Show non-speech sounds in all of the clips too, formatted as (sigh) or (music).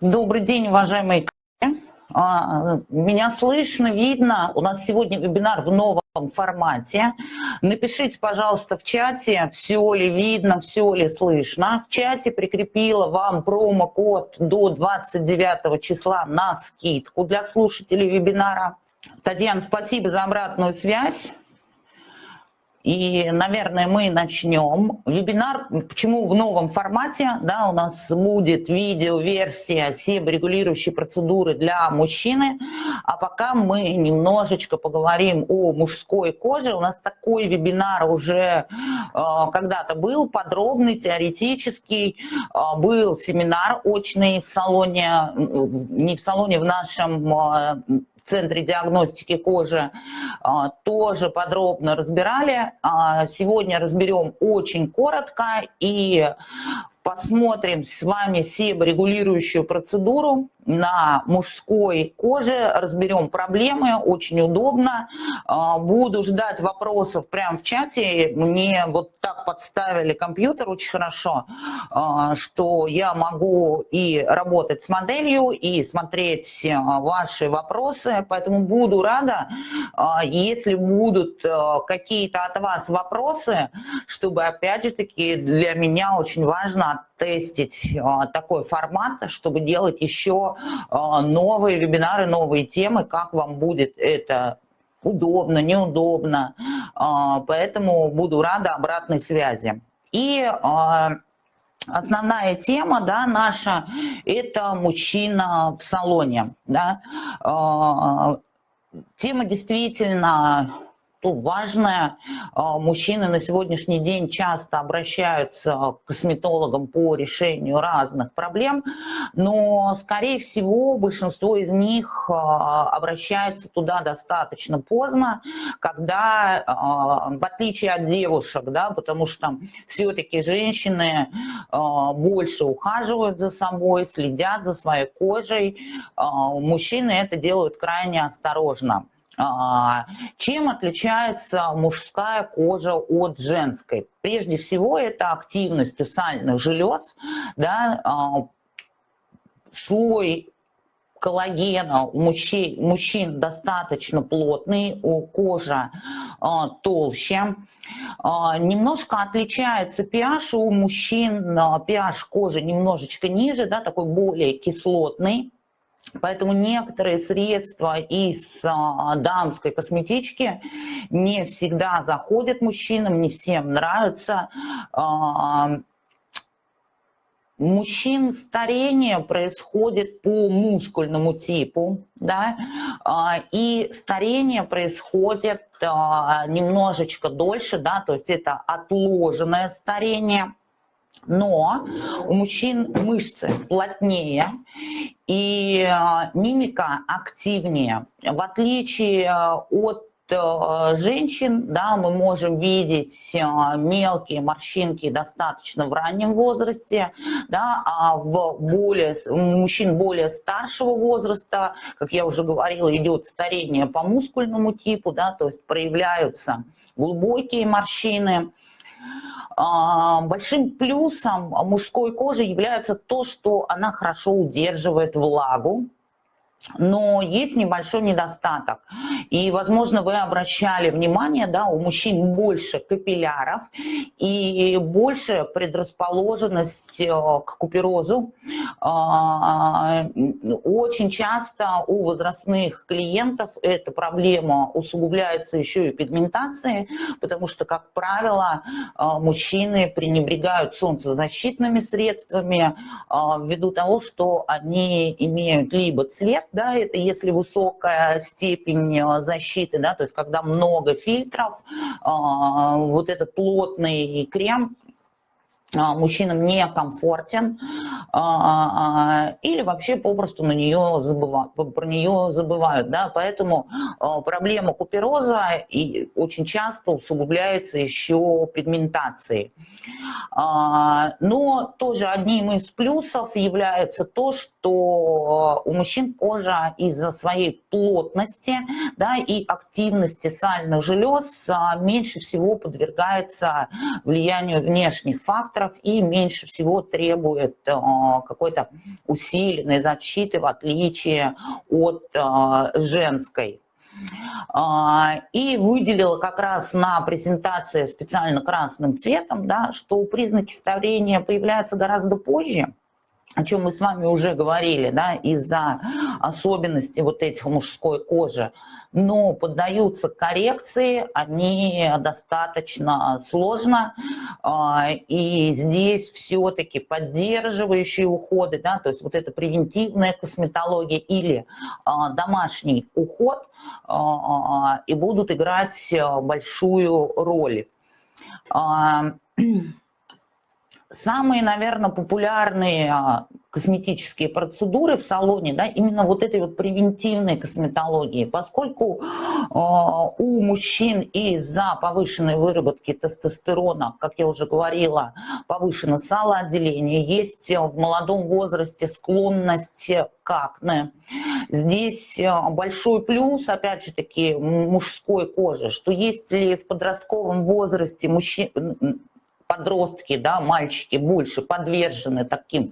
Добрый день, уважаемые коллеги. А, меня слышно, видно. У нас сегодня вебинар в новом формате. Напишите, пожалуйста, в чате, все ли видно, все ли слышно. В чате прикрепила вам промокод до 29 числа на скидку для слушателей вебинара. Татьяна, спасибо за обратную связь. И, наверное, мы начнем. Вебинар, почему в новом формате, да, у нас будет видео-версия себорегулирующей процедуры для мужчины, а пока мы немножечко поговорим о мужской коже. У нас такой вебинар уже э, когда-то был, подробный, теоретический, э, был семинар очный в салоне, не в салоне, в нашем э, Центре диагностики кожи а, тоже подробно разбирали. А, сегодня разберем очень коротко и посмотрим с вами себорегулирующую процедуру на мужской коже, разберем проблемы, очень удобно. А, буду ждать вопросов прямо в чате. Мне вот так подставили компьютер очень хорошо, а, что я могу и работать с моделью, и смотреть а, ваши вопросы, поэтому буду рада, если будут какие-то от вас вопросы, чтобы, опять же таки, для меня очень важно тестить такой формат, чтобы делать еще а, новые вебинары, новые темы, как вам будет это удобно, неудобно. А, поэтому буду рада обратной связи. И а, основная тема да, наша – это мужчина в салоне. Да. Тема действительно то важное. А, мужчины на сегодняшний день часто обращаются к косметологам по решению разных проблем, но, скорее всего, большинство из них а, обращается туда достаточно поздно, когда, а, в отличие от девушек, да, потому что все-таки женщины больше ухаживают за собой, следят за своей кожей, мужчины это делают крайне осторожно. А, чем отличается мужская кожа от женской? Прежде всего, это активность сальных желез, да, а, слой коллагена у мужчин, мужчин достаточно плотный, у кожи а, толще. Немножко отличается pH у мужчин, pH кожи немножечко ниже, да, такой более кислотный. Поэтому некоторые средства из а, дамской косметички не всегда заходят мужчинам, не всем нравятся. А, мужчин старение происходит по мускульному типу, да, а, и старение происходит немножечко дольше, да, то есть это отложенное старение но у мужчин мышцы плотнее и а, мимика активнее. В отличие а, от а, женщин, да, мы можем видеть мелкие морщинки достаточно в раннем возрасте, да, а в более, у мужчин более старшего возраста, как я уже говорила, идет старение по мускульному типу, да, то есть проявляются глубокие морщины, большим плюсом мужской кожи является то, что она хорошо удерживает влагу, но есть небольшой недостаток. И, возможно, вы обращали внимание, да, у мужчин больше капилляров и больше предрасположенность э, к куперозу. А, очень часто у возрастных клиентов эта проблема усугубляется еще и пигментацией, потому что, как правило, э, мужчины пренебрегают солнцезащитными средствами э, ввиду того, что они имеют либо цвет, да, это если высокая степень э, защиты, да, то есть когда много фильтров, а, вот этот плотный крем мужчинам некомфортен а, или вообще попросту на нее забывают, про нее забывают. Да? Поэтому проблема купероза и очень часто усугубляется еще пигментацией. Но тоже одним из плюсов является то, что у мужчин кожа из-за своей плотности да, и активности сальных желез меньше всего подвергается влиянию внешних факторов, факторов и меньше всего требует какой-то усиленной защиты в отличие от женской. И выделила как раз на презентации специально красным цветом, да, что признаки старения появляются гораздо позже, о чем мы с вами уже говорили, да, из-за особенностей вот этих мужской кожи, но поддаются коррекции, они достаточно сложно, а, и здесь все-таки поддерживающие уходы, да, то есть вот эта превентивная косметология или а, домашний уход, а, и будут играть большую роль. Самые, наверное, популярные а, косметические процедуры в салоне, да, именно вот этой вот превентивной косметологии, поскольку э, у мужчин из-за повышенной выработки тестостерона, как я уже говорила, повышено салоотделение, есть в молодом возрасте склонность к акне. Здесь большой плюс, опять же таки, мужской кожи, что если в подростковом возрасте мужчин подростки, да, мальчики больше подвержены таким э,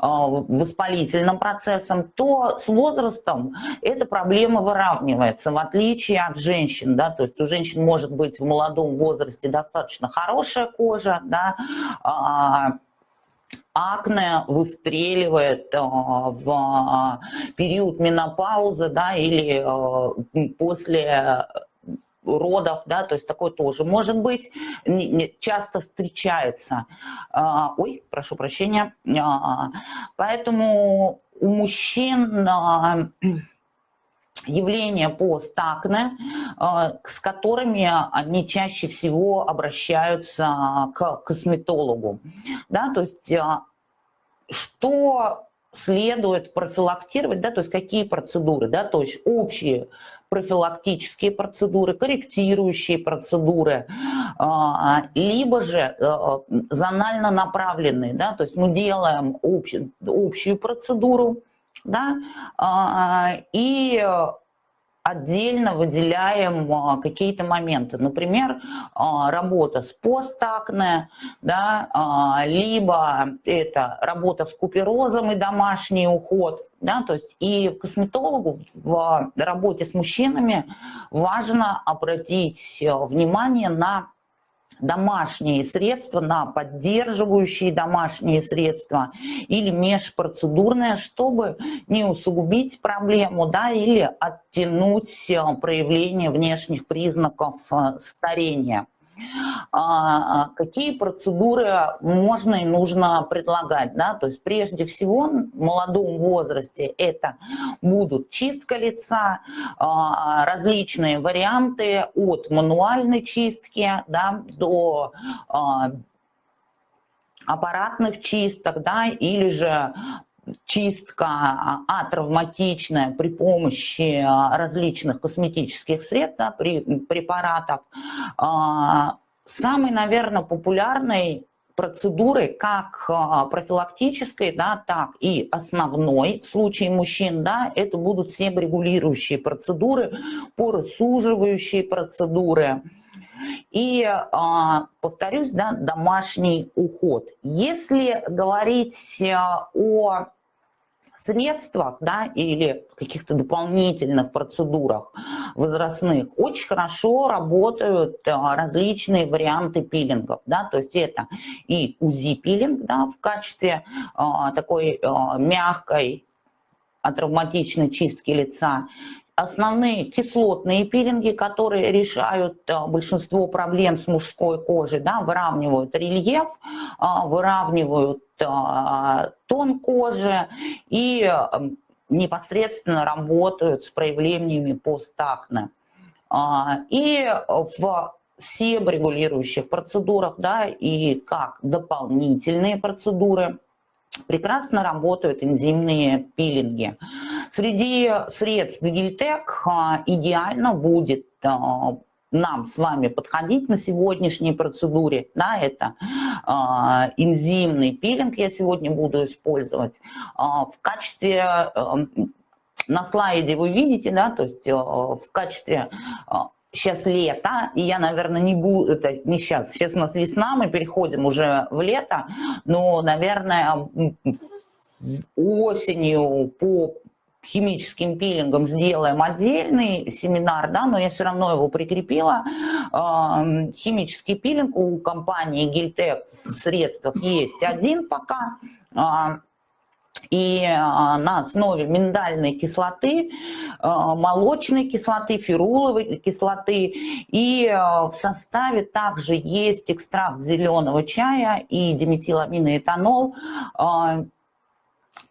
воспалительным процессам, то с возрастом эта проблема выравнивается, в отличие от женщин. Да, то есть у женщин может быть в молодом возрасте достаточно хорошая кожа, да, э, акне выстреливает в период менопаузы да, или после родов, да, то есть такое тоже может быть, часто встречается. А, ой, прошу прощения. А, поэтому у мужчин а, явления постакне, с которыми они чаще всего обращаются к косметологу. Да, то есть что следует профилактировать, да, то есть какие процедуры, да, то есть общие профилактические процедуры, корректирующие процедуры, а, либо же э, зонально направленные, да, то есть мы делаем общую, общую процедуру, да, а, и отдельно выделяем а, какие-то моменты. Например, а, работа с постакне, да, а, либо это работа с куперозом и домашний уход. Да, то есть и косметологу в работе с мужчинами важно обратить э, внимание на домашние средства, на поддерживающие домашние средства или межпроцедурное, чтобы не усугубить проблему да, или оттянуть э, проявление внешних признаков э, старения. А, какие процедуры можно и нужно предлагать. Да? То есть прежде всего в молодом возрасте это будут чистка лица, а, различные варианты от мануальной чистки да, до а, аппаратных чисток, да, или же чистка атравматичная при помощи различных косметических средств, препаратов. Самый, наверное, популярный процедуры как профилактической, да, так и основной в случае мужчин, да, это будут себорегулирующие процедуры, поросуживающие процедуры. И, повторюсь, да, домашний уход. Если говорить о средствах да, или каких-то дополнительных процедурах возрастных очень хорошо работают а, различные варианты пилингов. Да, то есть это и УЗИ-пилинг да, в качестве а, такой а, мягкой атравматичной чистки лица, основные кислотные пилинги, которые решают большинство проблем с мужской кожей, да, выравнивают рельеф, выравнивают тон кожи и непосредственно работают с проявлениями постакне. А, и в себорегулирующих процедурах, да, и как дополнительные процедуры прекрасно работают энзимные пилинги. Среди средств Гильтек а, идеально будет а, нам с вами подходить на сегодняшней процедуре, да, это э, энзимный пилинг я сегодня буду использовать. В качестве, на слайде вы видите, да, то есть в качестве сейчас лето, и я, наверное, не буду, это не сейчас, сейчас у нас весна, мы переходим уже в лето, но, наверное, осенью по химическим пилингом сделаем отдельный семинар, да, но я все равно его прикрепила. Химический пилинг у компании Гильтек в средствах есть один пока, и а, на основе миндальной кислоты, а, молочной кислоты, феруловой кислоты. И в составе также есть экстракт зеленого чая и диметиламиноэтанол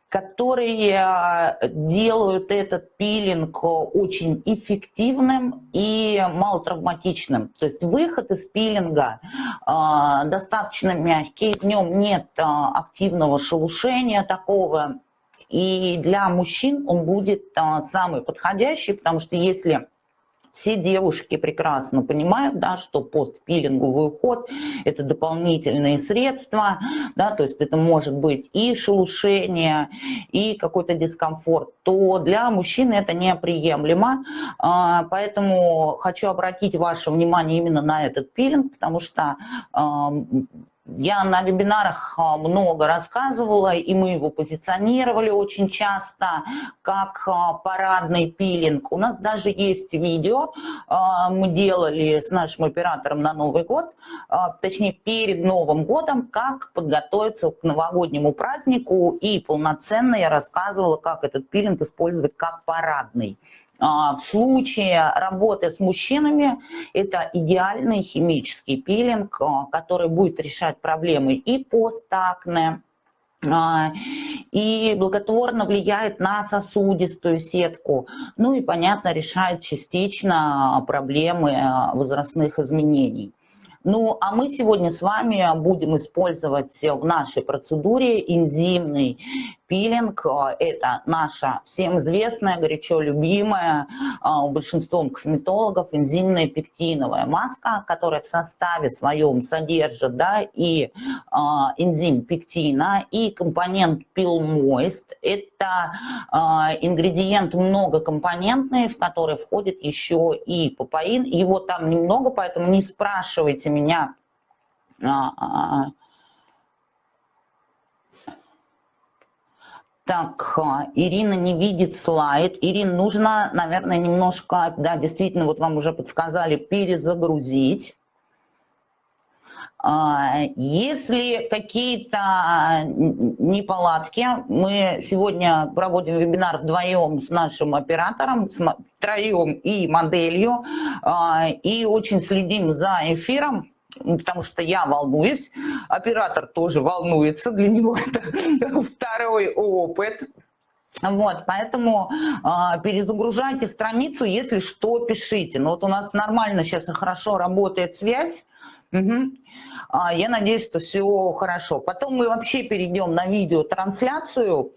которые э, делают этот пилинг очень эффективным и малотравматичным. То есть выход из пилинга э, достаточно мягкий, в нем нет э, активного шелушения такого, и для мужчин он будет самый подходящий, потому что если все девушки прекрасно понимают, да, что постпилинговый уход – это дополнительные средства, да, то есть это может быть и шелушение, и какой-то дискомфорт, то для мужчины это неприемлемо. А, поэтому хочу обратить ваше внимание именно на этот пилинг, потому что я на вебинарах а, много рассказывала, и мы его позиционировали очень часто как а, парадный пилинг. У нас даже есть видео, а, мы делали с нашим оператором на Новый год, точнее перед Новым годом, как подготовиться к новогоднему празднику, и полноценно я рассказывала, как этот пилинг использовать как парадный. А, в случае работы с мужчинами это идеальный химический пилинг, а, который будет решать проблемы и постакне, а, и благотворно влияет на сосудистую сетку. Ну и, понятно, решает частично проблемы возрастных изменений. Ну, а мы сегодня с вами будем использовать в нашей процедуре энзимный пилинг. Это наша всем известная, горячо любимая а, большинством косметологов энзимная пектиновая маска, которая в составе своем содержит да, и а, энзим пектина, и компонент Moist. Это ингредиент многокомпонентный, в который входит еще и папаин. Его там немного, поэтому не спрашивайте меня, Так, Ирина не видит слайд. Ирина, нужно, наверное, немножко, да, действительно, вот вам уже подсказали, перезагрузить. А, если какие-то неполадки, мы сегодня проводим вебинар вдвоем с нашим оператором, с троем и моделью, а, и очень следим за эфиром, потому что я волнуюсь, оператор тоже волнуется, для него (laughs) это второй опыт. Вот, поэтому э, перезагружайте страницу, если что, пишите. Ну вот у нас нормально сейчас и хорошо работает связь. Угу. Я надеюсь, что все хорошо. Потом мы вообще перейдем на видеотрансляцию.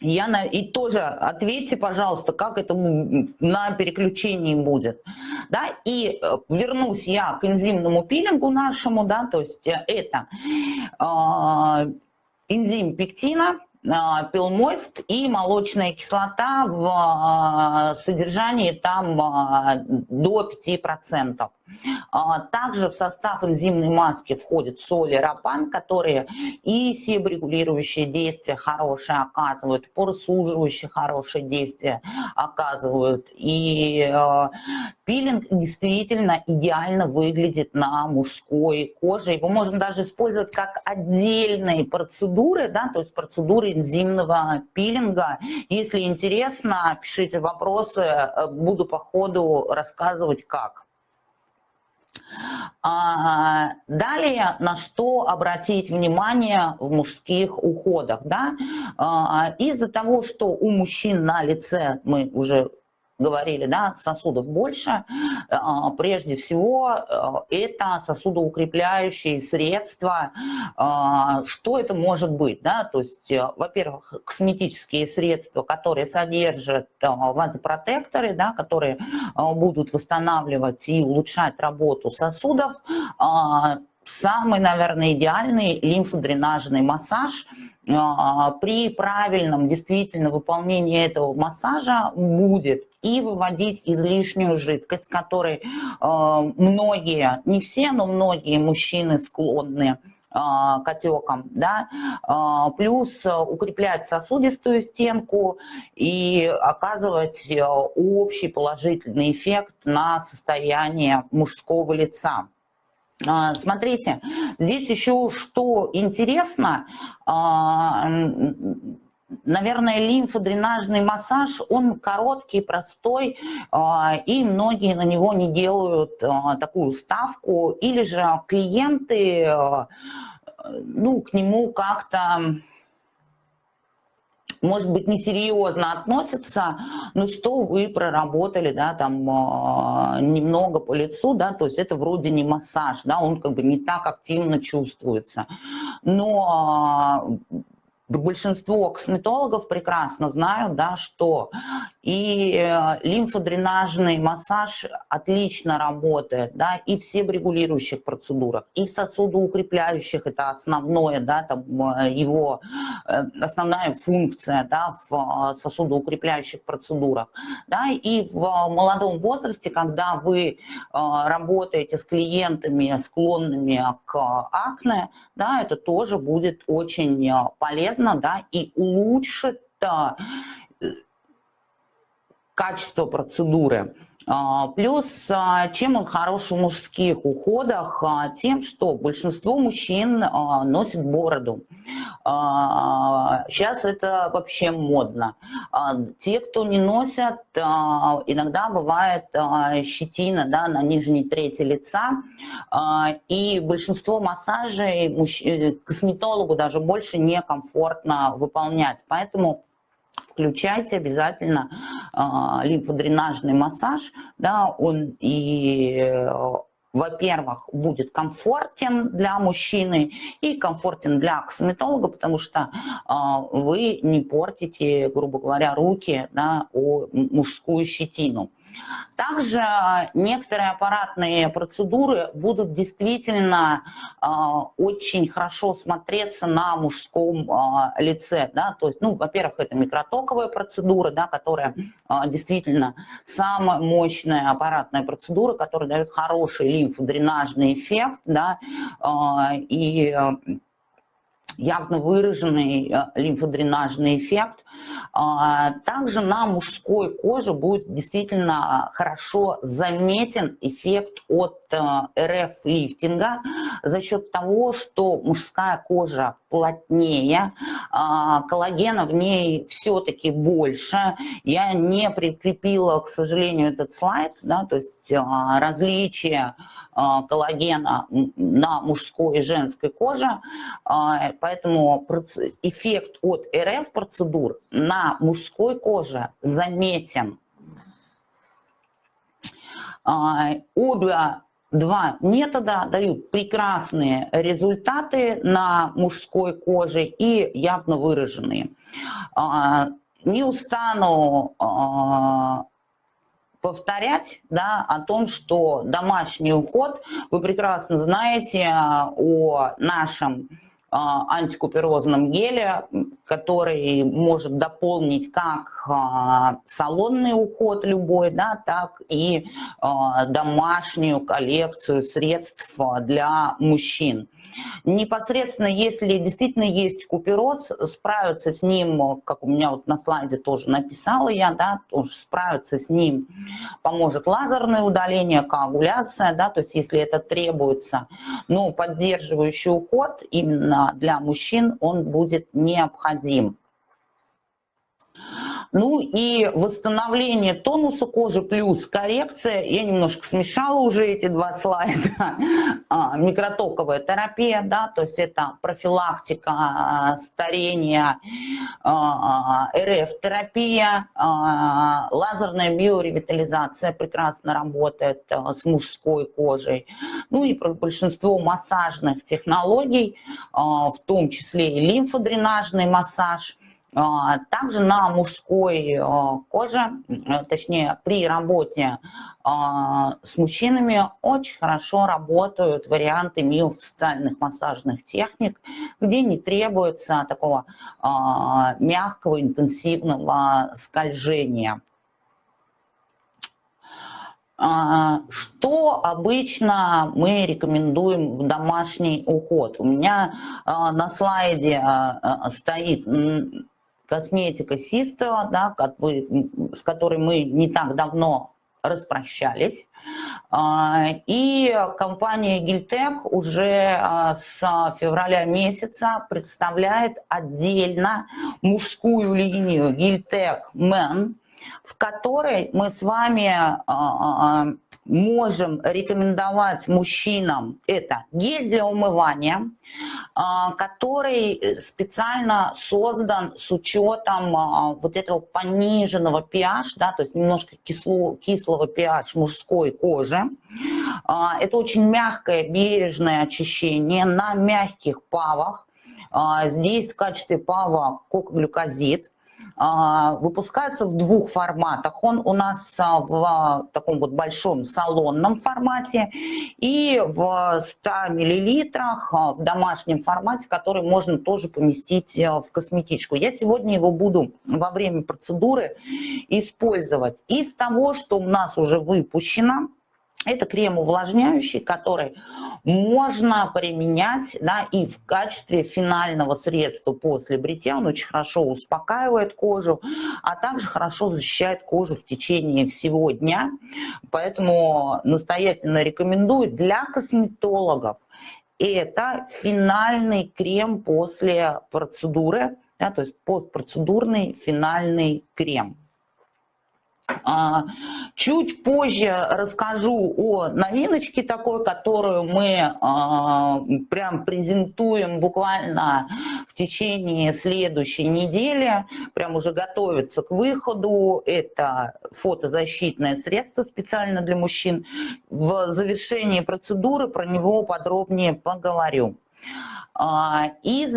Я и тоже ответьте, пожалуйста, как это на переключении будет. Да? И э, вернусь я к энзимному пилингу нашему, да, то есть э, это э, энзим пектина, а, пилмост и молочная кислота в а, содержании там до 5%. Также в состав энзимной маски входит соли рапан, которые и себорегулирующие действия хорошие оказывают, поросуживающие хорошие действия оказывают. И пилинг действительно идеально выглядит на мужской коже. Его можно даже использовать как отдельные процедуры, да, то есть процедуры энзимного пилинга. Если интересно, пишите вопросы, буду по ходу рассказывать как. А, далее, на что обратить внимание в мужских уходах. Да? А, Из-за того, что у мужчин на лице, мы уже говорили, да, сосудов больше, а, прежде всего а, это сосудоукрепляющие средства. А, что это может быть? Да? То есть, э, во-первых, косметические средства, которые содержат вазопротекторы, да, которые будут восстанавливать и улучшать работу сосудов, самый, наверное, идеальный лимфодренажный массаж – при правильном действительно выполнении этого массажа будет и выводить излишнюю жидкость, которой многие, не все, но многие мужчины склонны а, к отекам, да, а, плюс укреплять сосудистую стенку и оказывать общий положительный эффект на состояние мужского лица. А, смотрите, здесь еще что интересно, наверное, лимфодренажный массаж, он короткий, простой, и многие на него не делают такую ставку, или же клиенты ну, к нему как-то, может быть, несерьезно относятся, но что вы проработали, да, там, э, немного по лицу, да, то есть это вроде не массаж, да, он как бы не так активно чувствуется. Но большинство косметологов прекрасно знают, да, что и э, лимфодренажный массаж отлично работает, да, и в себорегулирующих процедурах, и в сосудоукрепляющих, это основное, да, там э, его э, основная функция, да, в сосудоукрепляющих процедурах, да, и в молодом возрасте, когда вы работаете с клиентами, склонными к акне, да, это тоже будет очень полезно, да, и улучшит качество процедуры. А, плюс, а, чем он хорош в мужских уходах? А, тем, что большинство мужчин носит бороду. Сейчас это вообще модно. Те, кто не носят, иногда бывает щетина да, на нижней трети лица. И большинство массажей э, косметологу даже больше некомфортно выполнять. Поэтому включайте обязательно э, лимфодренажный массаж, да, он и э, во-первых, будет комфортен для мужчины и комфортен для косметолога, потому что э, вы не портите, грубо говоря, руки да, о мужскую щетину. Также некоторые аппаратные процедуры будут действительно э, очень хорошо смотреться на мужском э, лице. Да? То есть, ну, во-первых, это микротоковая процедура, да, которая э, действительно самая мощная аппаратная процедура, которая дает хороший лимфодренажный эффект, да, э, и явно выраженный э, лимфодренажный эффект. А, также на мужской коже будет действительно хорошо заметен эффект от э, РФ-лифтинга за счет того, что мужская кожа плотнее, а, коллагена в ней все-таки больше. Я не прикрепила, к сожалению, этот слайд, да, то есть а, различия а, коллагена на мужской и женской коже, а, поэтому эффект от РФ-процедур на мужской коже заметен. А, обе два метода дают прекрасные результаты на мужской коже и явно выраженные. Не устану повторять да, о том, что домашний уход, вы прекрасно знаете а, о нашем а, антикуперозном геле, который может дополнить как а, салонный уход любой, да, так и домашнюю коллекцию средств для мужчин. Непосредственно, если действительно есть купероз, справиться с ним, как у меня вот на слайде тоже написала я, да, тоже справиться с ним поможет лазерное удаление, коагуляция, да, то есть если это требуется, но поддерживающий уход именно для мужчин он будет необходим. Ну и восстановление тонуса кожи плюс коррекция. Я немножко смешала уже эти два слайда. (laughs) А, микротоковая терапия, да, то есть это профилактика а, старения, а, РФ-терапия, лазерная биоревитализация прекрасно работает с мужской кожей. Ну и большинство массажных технологий, в том числе и лимфодренажный массаж – также на мужской а, коже, точнее при работе а, с мужчинами очень хорошо работают варианты миофасциальных массажных техник, где не требуется такого мягкого интенсивного скольжения. Что обычно мы рекомендуем в домашний уход? У меня на слайде стоит косметика Систо, да, с которой мы не так давно распрощались. А, и компания Гильтек уже а, с февраля месяца представляет отдельно мужскую линию Гильтек Мэн, в которой мы с вами а, можем рекомендовать мужчинам, это гель для умывания, который э, специально создан с учетом вот этого пониженного pH, да, то есть немножко кисло, кислого pH мужской кожи. Это очень мягкое, бережное очищение на мягких павах. Здесь в качестве пава кокоглюкозид. А, выпускается в двух форматах. Он у нас а, в таком вот большом салонном формате и в 100 миллилитрах а, в домашнем формате, который можно тоже поместить в косметичку. Я сегодня его буду во время процедуры использовать из того, что у нас уже выпущено. Это крем увлажняющий, который можно применять да, и в качестве финального средства после бритья. Он очень хорошо успокаивает кожу, а также хорошо защищает кожу в течение всего дня. Поэтому настоятельно рекомендую для косметологов. Это финальный крем после процедуры, да, то есть постпроцедурный финальный крем. А, чуть позже расскажу о новиночке такой, которую мы а, прям презентуем буквально в течение следующей недели. Прям уже готовится к выходу. Это фотозащитное средство специально для мужчин. В завершении процедуры про него подробнее поговорю. А, из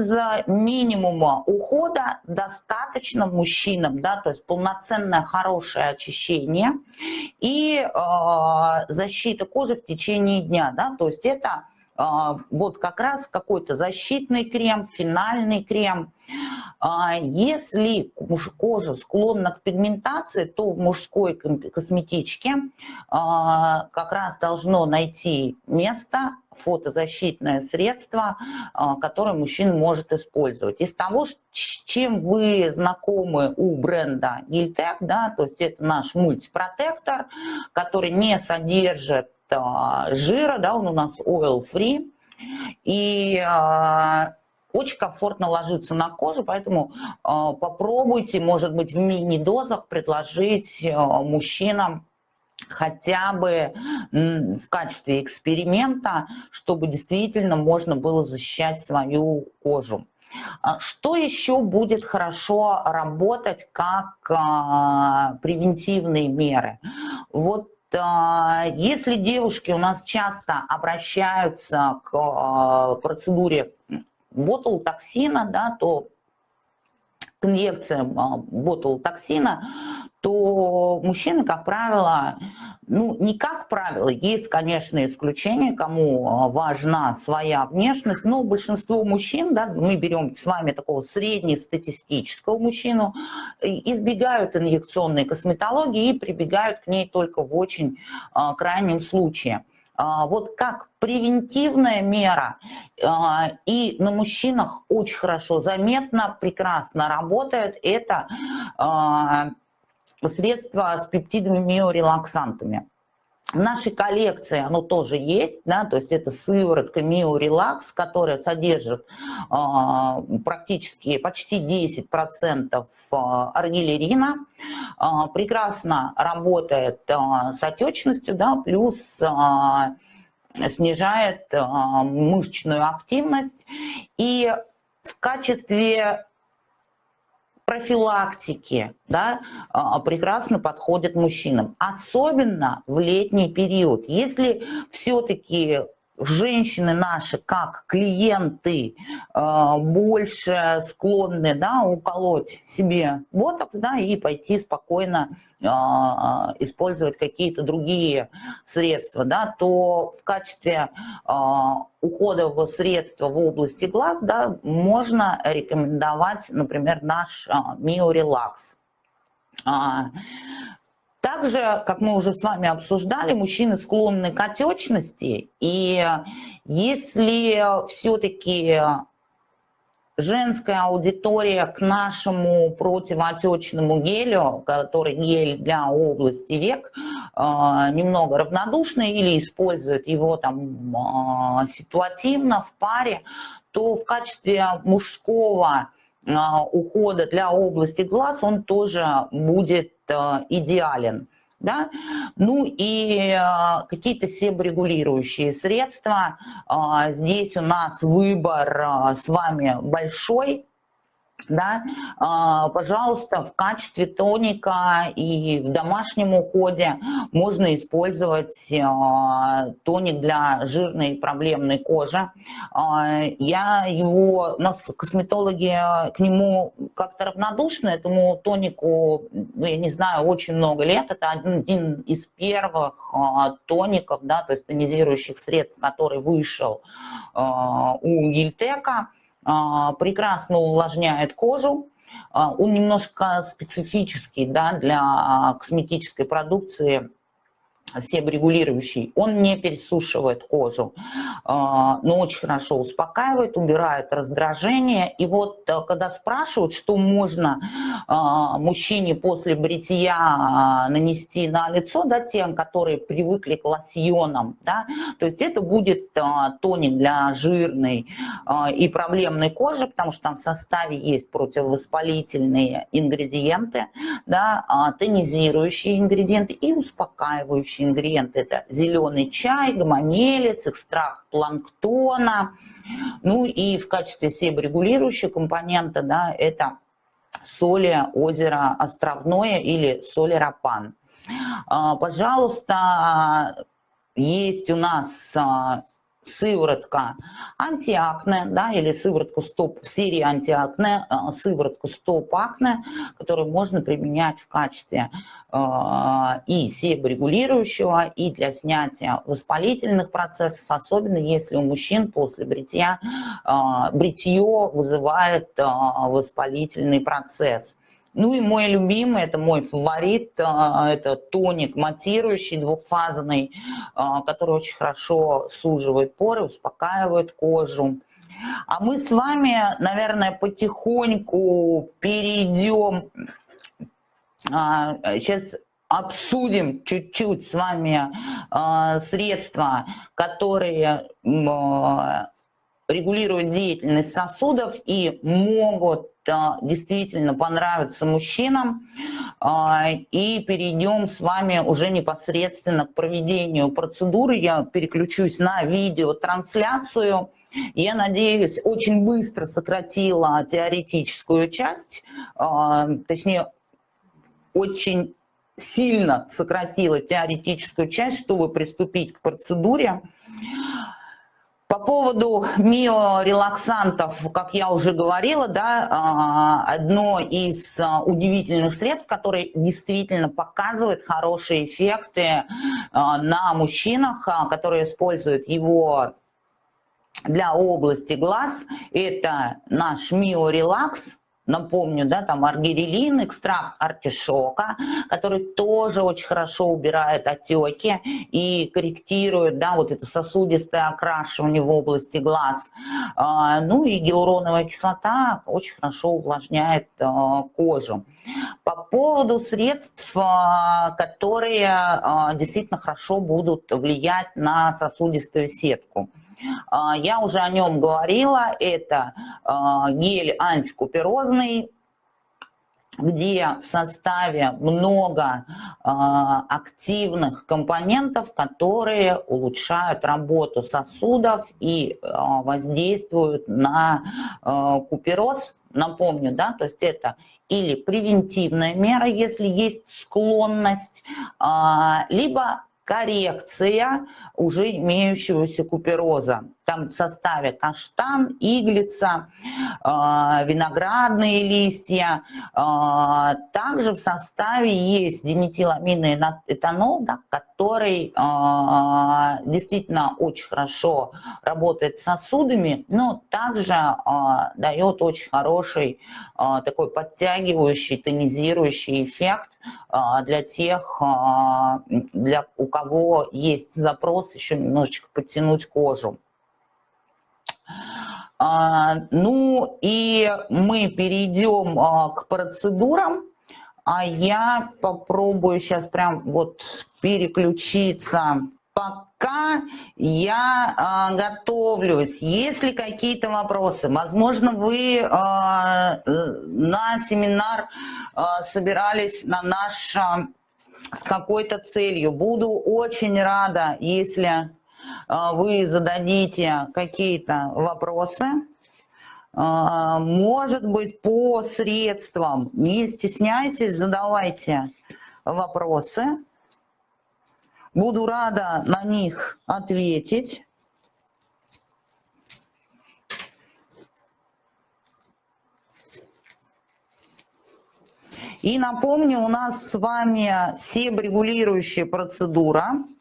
минимума ухода достаточно мужчинам, да, то есть полноценное хорошее очищение и э, защита кожи в течение дня, да, то есть это а, вот как раз какой-то защитный крем, финальный крем. А, если кожа склонна к пигментации, то в мужской косметичке а, как раз должно найти место фотозащитное средство, которое мужчина может использовать. Из того, чем вы знакомы у бренда Гильтек, да, то есть это наш мультипротектор, который не содержит жира, да, он у нас oil free, и а, очень комфортно ложится на кожу, поэтому а, попробуйте, может быть, в мини-дозах предложить а, мужчинам хотя бы в качестве эксперимента, чтобы действительно можно было защищать свою кожу. Что еще будет хорошо работать как превентивные меры? Вот если девушки у нас часто обращаются к а, процедуре ботулотоксина, да, то к инъекциям а, ботулотоксина, то мужчины, как правило, ну, не как правило, есть, конечно, исключения, кому а, важна своя внешность, но большинство мужчин, да, мы берем с вами такого среднестатистического мужчину, избегают инъекционной косметологии и прибегают к ней только в очень а, крайнем случае. Вот как превентивная мера а, и на мужчинах очень хорошо заметно, прекрасно работает, это а, средства с пептидами миорелаксантами. В нашей коллекции оно тоже есть, да, то есть это сыворотка Миорелакс, которая содержит э, практически почти 10% аргилерина, э, прекрасно работает э, с отечностью, да, плюс э, снижает э, мышечную активность и в качестве профилактики да, а, прекрасно подходят мужчинам. Особенно в летний период. Если все-таки женщины наши, как клиенты, э, больше склонны да, уколоть себе ботокс да, и пойти спокойно э, использовать какие-то другие средства, да, то в качестве э, уходового средства в области глаз да, можно рекомендовать, например, наш Миорелакс. Также, как мы уже с вами обсуждали, мужчины склонны к отечности, и если все-таки женская аудитория к нашему противоотечному гелю, который гель для области век, а, немного равнодушна или использует его там а, ситуативно в паре, то в качестве мужского а, ухода для области глаз он тоже будет идеален. Да? Ну и э, какие-то себорегулирующие средства. Э, здесь у нас выбор с вами большой, да, а, пожалуйста, в качестве тоника и в домашнем уходе можно использовать а, тоник для жирной и проблемной кожи. А, я его, у нас косметологи к нему как-то равнодушны, этому тонику, ну, я не знаю, очень много лет. Это один из первых тоников, да, то есть тонизирующих средств, который вышел у Гильтека. А, прекрасно увлажняет кожу, а, он немножко специфический да, для косметической продукции, себорегулирующий, он не пересушивает кожу, а, но очень хорошо успокаивает, убирает раздражение. И вот э, когда спрашивают, что можно а, мужчине после бритья а, нанести на лицо, да, тем, которые привыкли к лосьонам, да, то есть это будет тоник для жирной и проблемной кожи, потому что там в составе есть противовоспалительные ингредиенты, да, тонизирующие ингредиенты и успокаивающие следующий ингредиент это зеленый чай, гомомелец, экстракт планктона. Ну и в качестве себорегулирующего компонента да, это соли озера Островное или соли Рапан. А, пожалуйста, есть у нас а, сыворотка антиакне, да, или сыворотку стоп в серии антиакне, э, сыворотку стоп акне, которую можно применять в качестве э, и себорегулирующего, и для снятия воспалительных процессов, особенно если у мужчин после бритья э, бритье вызывает воспалительный процесс. Ну и мой любимый, это мой фаворит, а, это тоник матирующий, двухфазный, а, который очень хорошо суживает поры, успокаивает кожу. А мы с вами, наверное, потихоньку перейдем, сейчас а, обсудим чуть-чуть с вами средства, которые регулируют деятельность сосудов и могут действительно понравится мужчинам. А, и перейдем с вами уже непосредственно к проведению процедуры. Я переключусь на видеотрансляцию. Я надеюсь, очень быстро сократила теоретическую часть, а, точнее, очень сильно сократила теоретическую часть, чтобы приступить к процедуре. По поводу миорелаксантов, как я уже говорила, да, а, одно из а, удивительных средств, которое действительно показывает хорошие эффекты а, на мужчинах, которые используют его для области глаз, это наш миорелакс Напомню, да, там аргирелин, экстракт артишока, который тоже очень хорошо убирает отеки и корректирует, да, вот это сосудистое окрашивание в области глаз. А, ну и гиалуроновая кислота очень хорошо увлажняет а, кожу. По поводу средств, а, которые действительно хорошо будут влиять на сосудистую сетку. А, я уже о нем говорила, это а, гель антикуперозный, где в составе много э, активных компонентов, которые улучшают работу сосудов и воздействуют на купероз. Напомню, да, то есть это или превентивная мера, если есть склонность, либо коррекция уже имеющегося купероза. Там в составе каштан, иглица, э, виноградные листья. Э, также в составе есть диметиламинный этанол, да, который э, действительно очень хорошо работает с сосудами, но также дает очень хороший такой подтягивающий, тонизирующий эффект для тех, для, у кого есть запрос еще немножечко подтянуть кожу. А, ну и мы перейдем а, к процедурам. А я попробую сейчас прям вот переключиться. Пока я а, готовлюсь, если какие-то вопросы, возможно, вы на семинар собирались на наш с какой-то целью. Буду очень рада, если вы зададите какие-то вопросы, а, может быть, по средствам. Не стесняйтесь, задавайте вопросы. Буду рада на них ответить. И напомню, у нас с вами себрегулирующая процедура –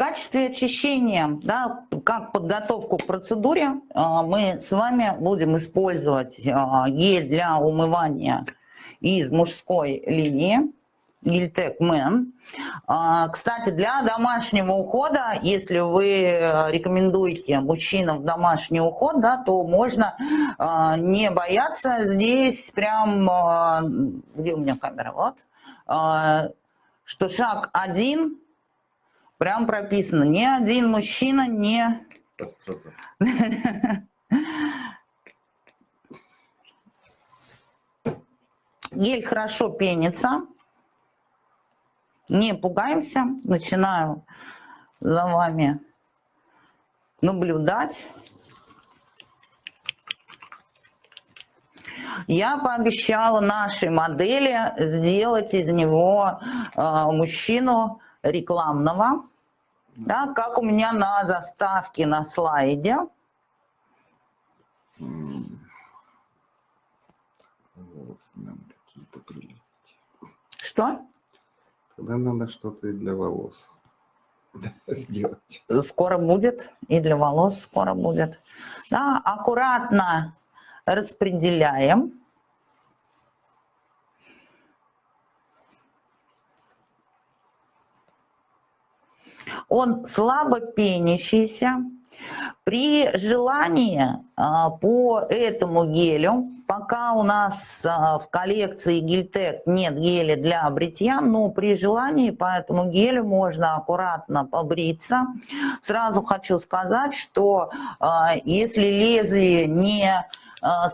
качестве очищения, да, как подготовку к процедуре, а, мы с вами будем использовать а, гель для умывания из мужской линии. Гильтек Мэн. А, кстати, для домашнего ухода, если вы рекомендуете мужчинам домашний уход, да, то можно не бояться. Здесь прям, где у меня камера, вот, что шаг один – Прям прописано. Ни один мужчина не... (laughs) Гель хорошо пенится. Не пугаемся. Начинаю за вами наблюдать. Я пообещала нашей модели сделать из него э, мужчину рекламного, да, как у меня на заставке на слайде. Что? Тогда надо что-то и для волос (laughs) сделать. Скоро будет, и для волос скоро будет. Да, аккуратно распределяем. Он слабо пенящийся. При желании а, по этому гелю, пока у нас а, в коллекции Гельтек нет геля для бритья, но при желании по этому гелю можно аккуратно побриться. Сразу хочу сказать, что а, если лезвие не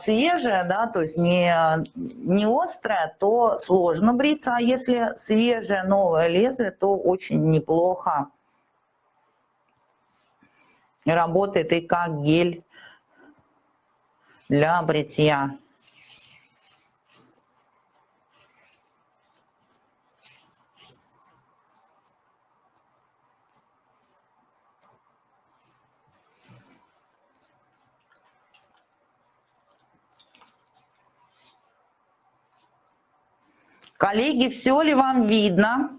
свежее, да, то есть не, не острое, то сложно бриться, а если свежее новое лезвие, то очень неплохо работает и как гель для бритья. Коллеги, все ли вам видно?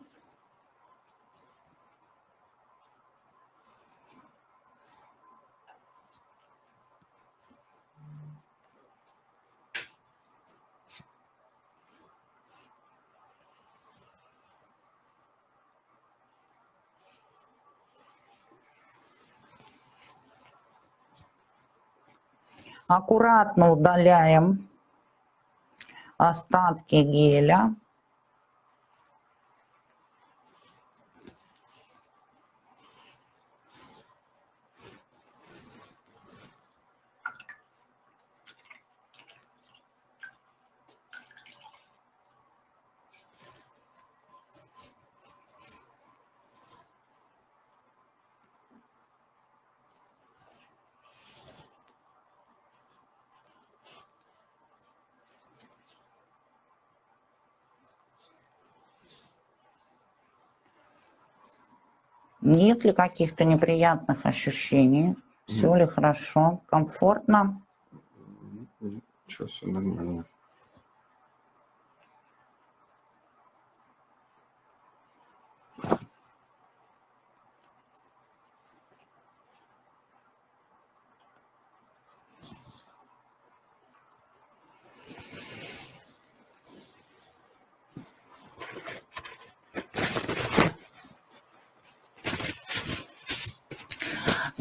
Аккуратно удаляем остатки геля. Нет ли каких-то неприятных ощущений? Все ли хорошо, комфортно? Сейчас все нормально.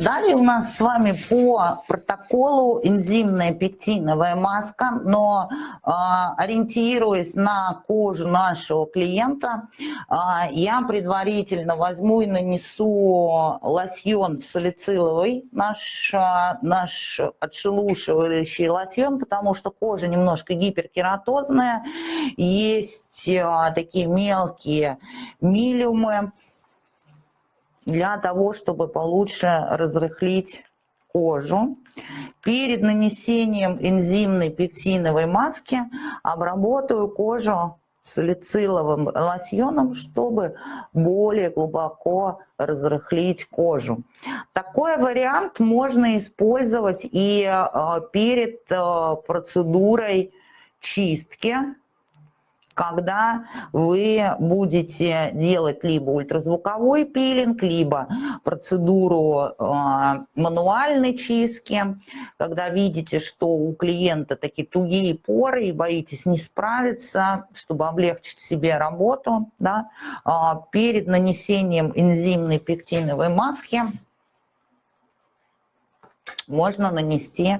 Далее у нас с вами по протоколу энзимная пектиновая маска, но э, ориентируясь на кожу нашего клиента, э, я предварительно возьму и нанесу лосьон салициловый, наш, э, наш отшелушивающий лосьон, потому что кожа немножко гиперкератозная, есть э, такие мелкие милиумы, для того, чтобы получше разрыхлить кожу. Перед нанесением энзимной пектиновой маски обработаю кожу салициловым лосьоном, чтобы более глубоко разрыхлить кожу. Такой вариант можно использовать и э, перед э, процедурой чистки когда вы будете делать либо ультразвуковой пилинг, либо процедуру э, мануальной чистки, когда видите, что у клиента такие тугие поры и боитесь не справиться, чтобы облегчить себе работу, да, э, перед нанесением энзимной пектиновой маски можно нанести,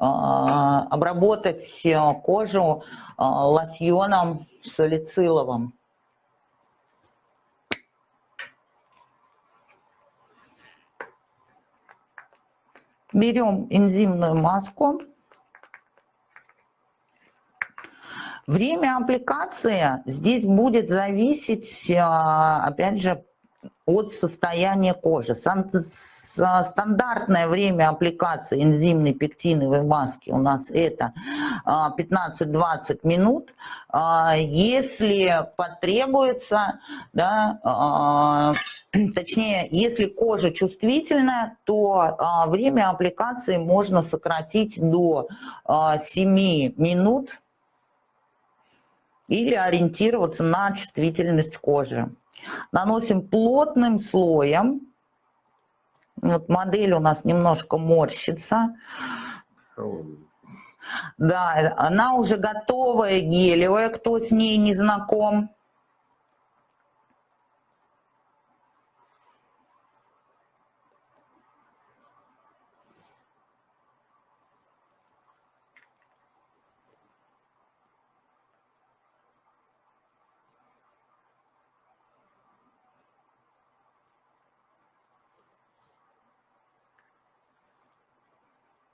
обработать кожу лосьоном салициловым. Берем энзимную маску. Время аппликации здесь будет зависеть, опять же, от состояния кожи. Стандартное время аппликации энзимной пектиновой маски у нас это 15-20 а, минут. А, если потребуется, да, а, (clears throat) точнее, если кожа чувствительная, то время аппликации можно сократить до 7 минут или ориентироваться на чувствительность кожи. Наносим плотным слоем. Вот модель у нас немножко морщится. Да, она уже готовая, гелевая, кто с ней не знаком.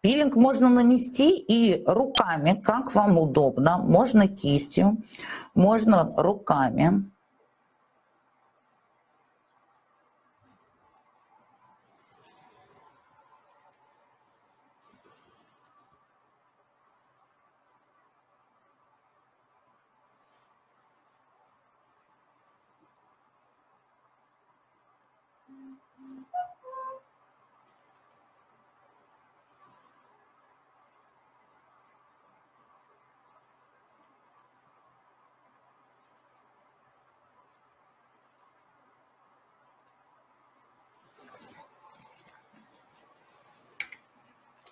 Пилинг можно нанести и руками, как вам удобно. Можно кистью, можно руками.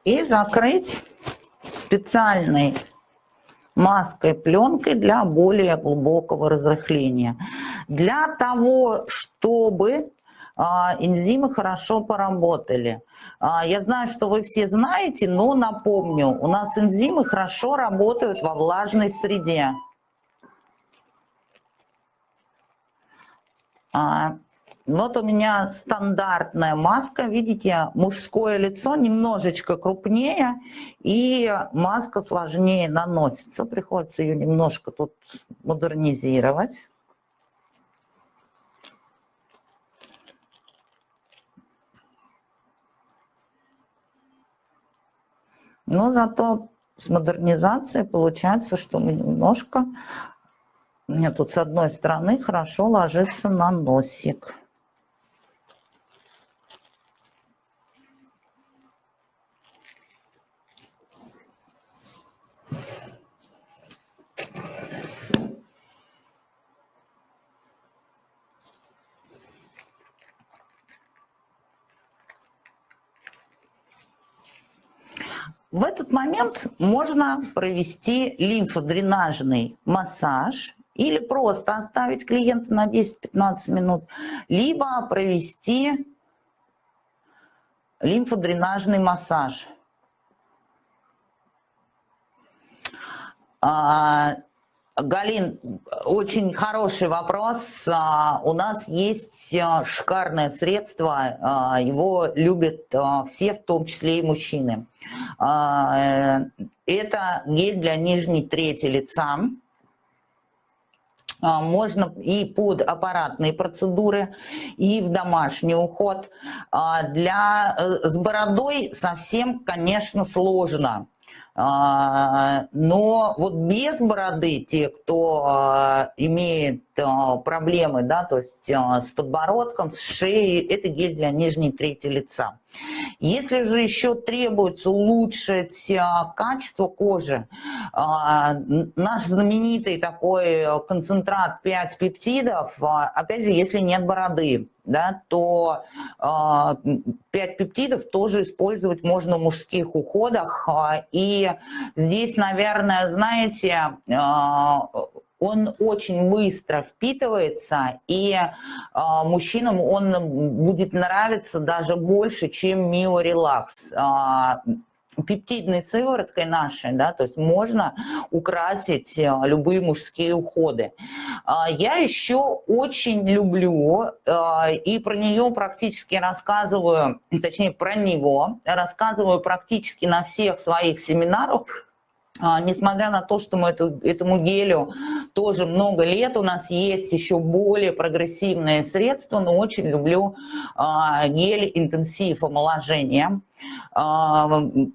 И закрыть специальной маской, пленкой для более глубокого разрыхления. Для того, чтобы а, энзимы хорошо поработали. А, я знаю, что вы все знаете, но напомню, у нас энзимы хорошо работают во влажной среде. Вот у меня стандартная маска, видите, мужское лицо немножечко крупнее, и маска сложнее наносится. Приходится ее немножко тут модернизировать. Но зато с модернизацией получается, что мы немножко... Мне тут с одной стороны хорошо ложится на носик. В этот момент можно провести лимфодренажный массаж или просто оставить клиента на 10-15 минут, либо провести лимфодренажный массаж. А, Галин, очень хороший вопрос. А, у нас есть а, шикарное средство, его любят все, в том числе и мужчины. Э, это гель для нижней трети лица. Можно и под аппаратные процедуры, и в домашний уход. Для, э, с бородой совсем, конечно, сложно а, но вот без бороды те, кто а, имеет а, проблемы, да, то есть с подбородком, с шеей, это гель для нижней трети лица. Если же еще требуется улучшить качество кожи, наш знаменитый такой концентрат 5 пептидов, опять же, если нет бороды, да, то э, 5 пептидов тоже использовать можно в мужских уходах. И здесь, наверное, знаете, э, он очень быстро впитывается, и э, мужчинам он будет нравиться даже больше, чем Мио Релакс пептидной сывороткой нашей, да, то есть можно украсить э, любые мужские уходы. А, я еще очень люблю, э, и про нее практически рассказываю, точнее про него, рассказываю практически на всех своих семинарах, а, несмотря на то, что мы эту, этому гелю тоже много лет, у нас есть еще более прогрессивные средства, но очень люблю а, гель интенсив омоложения. А,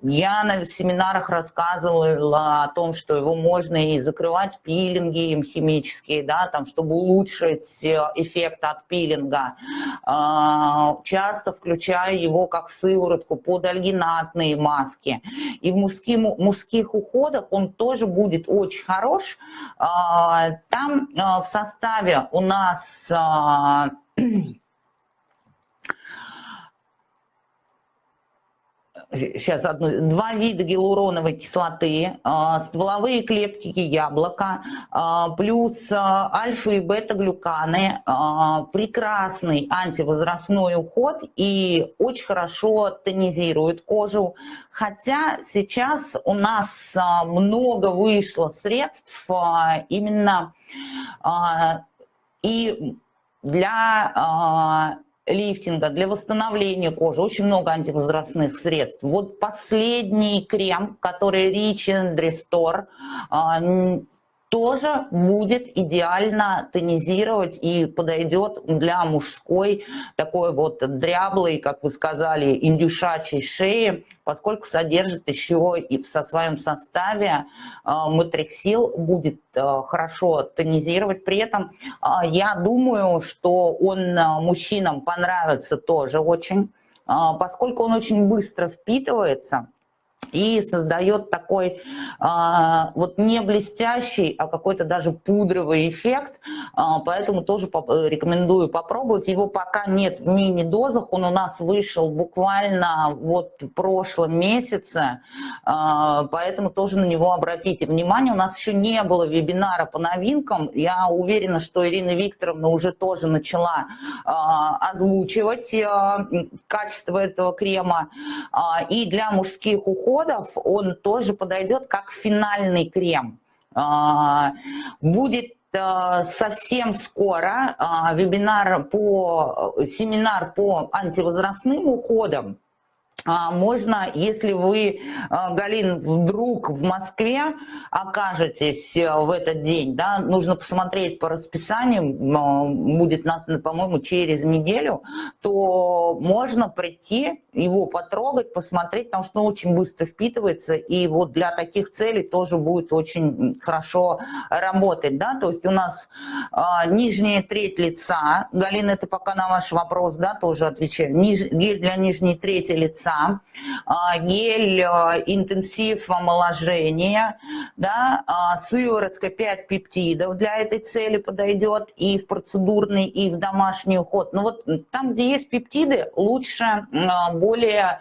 я на семинарах рассказывала о том, что его можно и закрывать пилинги им химические, да, там, чтобы улучшить э, эффект от пилинга. А, часто включаю его как сыворотку под альгинатные маски. И в мужских, мужских уходах он тоже будет очень хорош. А, там в составе у нас (clears throat) сейчас одну, два вида гиалуроновой кислоты, а, стволовые клетки яблока, а, плюс а, альфа и бета-глюканы, прекрасный антивозрастной уход и очень хорошо тонизирует кожу. Хотя сейчас у нас много вышло средств именно и для лифтинга, для восстановления кожи, очень много антивозрастных средств. Вот последний крем, который Rich and Restore, тоже будет идеально тонизировать и подойдет для мужской такой вот дряблой, как вы сказали, индюшачьей шеи, поскольку содержит еще и в со своем составе э, матриксил, будет э, хорошо тонизировать. При этом э, я думаю, что он мужчинам понравится тоже очень, поскольку он очень быстро впитывается – и создает такой а, вот не блестящий, а какой-то даже пудровый эффект, а, поэтому тоже поп рекомендую попробовать. Его пока нет в мини-дозах, он у нас вышел буквально вот в прошлом месяце, а, поэтому тоже на него обратите внимание. У нас еще не было вебинара по новинкам, я уверена, что Ирина Викторовна уже тоже начала а, озвучивать а, качество этого крема, а, и для мужских уходов углеводов, он тоже подойдет как финальный крем. А, будет э, совсем скоро а, вебинар по, семинар по антивозрастным уходам. А, можно, если вы, а, Галин, вдруг в Москве окажетесь э, в этот день, да, нужно посмотреть по расписанию, будет, по-моему, через неделю, то можно прийти, его потрогать, посмотреть, потому что он очень быстро впитывается, и вот для таких целей тоже будет очень хорошо работать, да, то есть у нас а, нижняя треть лица, Галина, это пока на ваш вопрос, да, тоже отвечаю, гель для нижней трети лица, часа, а, гель э, интенсив омоложения, да, а, сыворотка 5 пептидов для этой цели подойдет и в процедурный, и в домашний уход. Но вот там, где есть пептиды, лучше более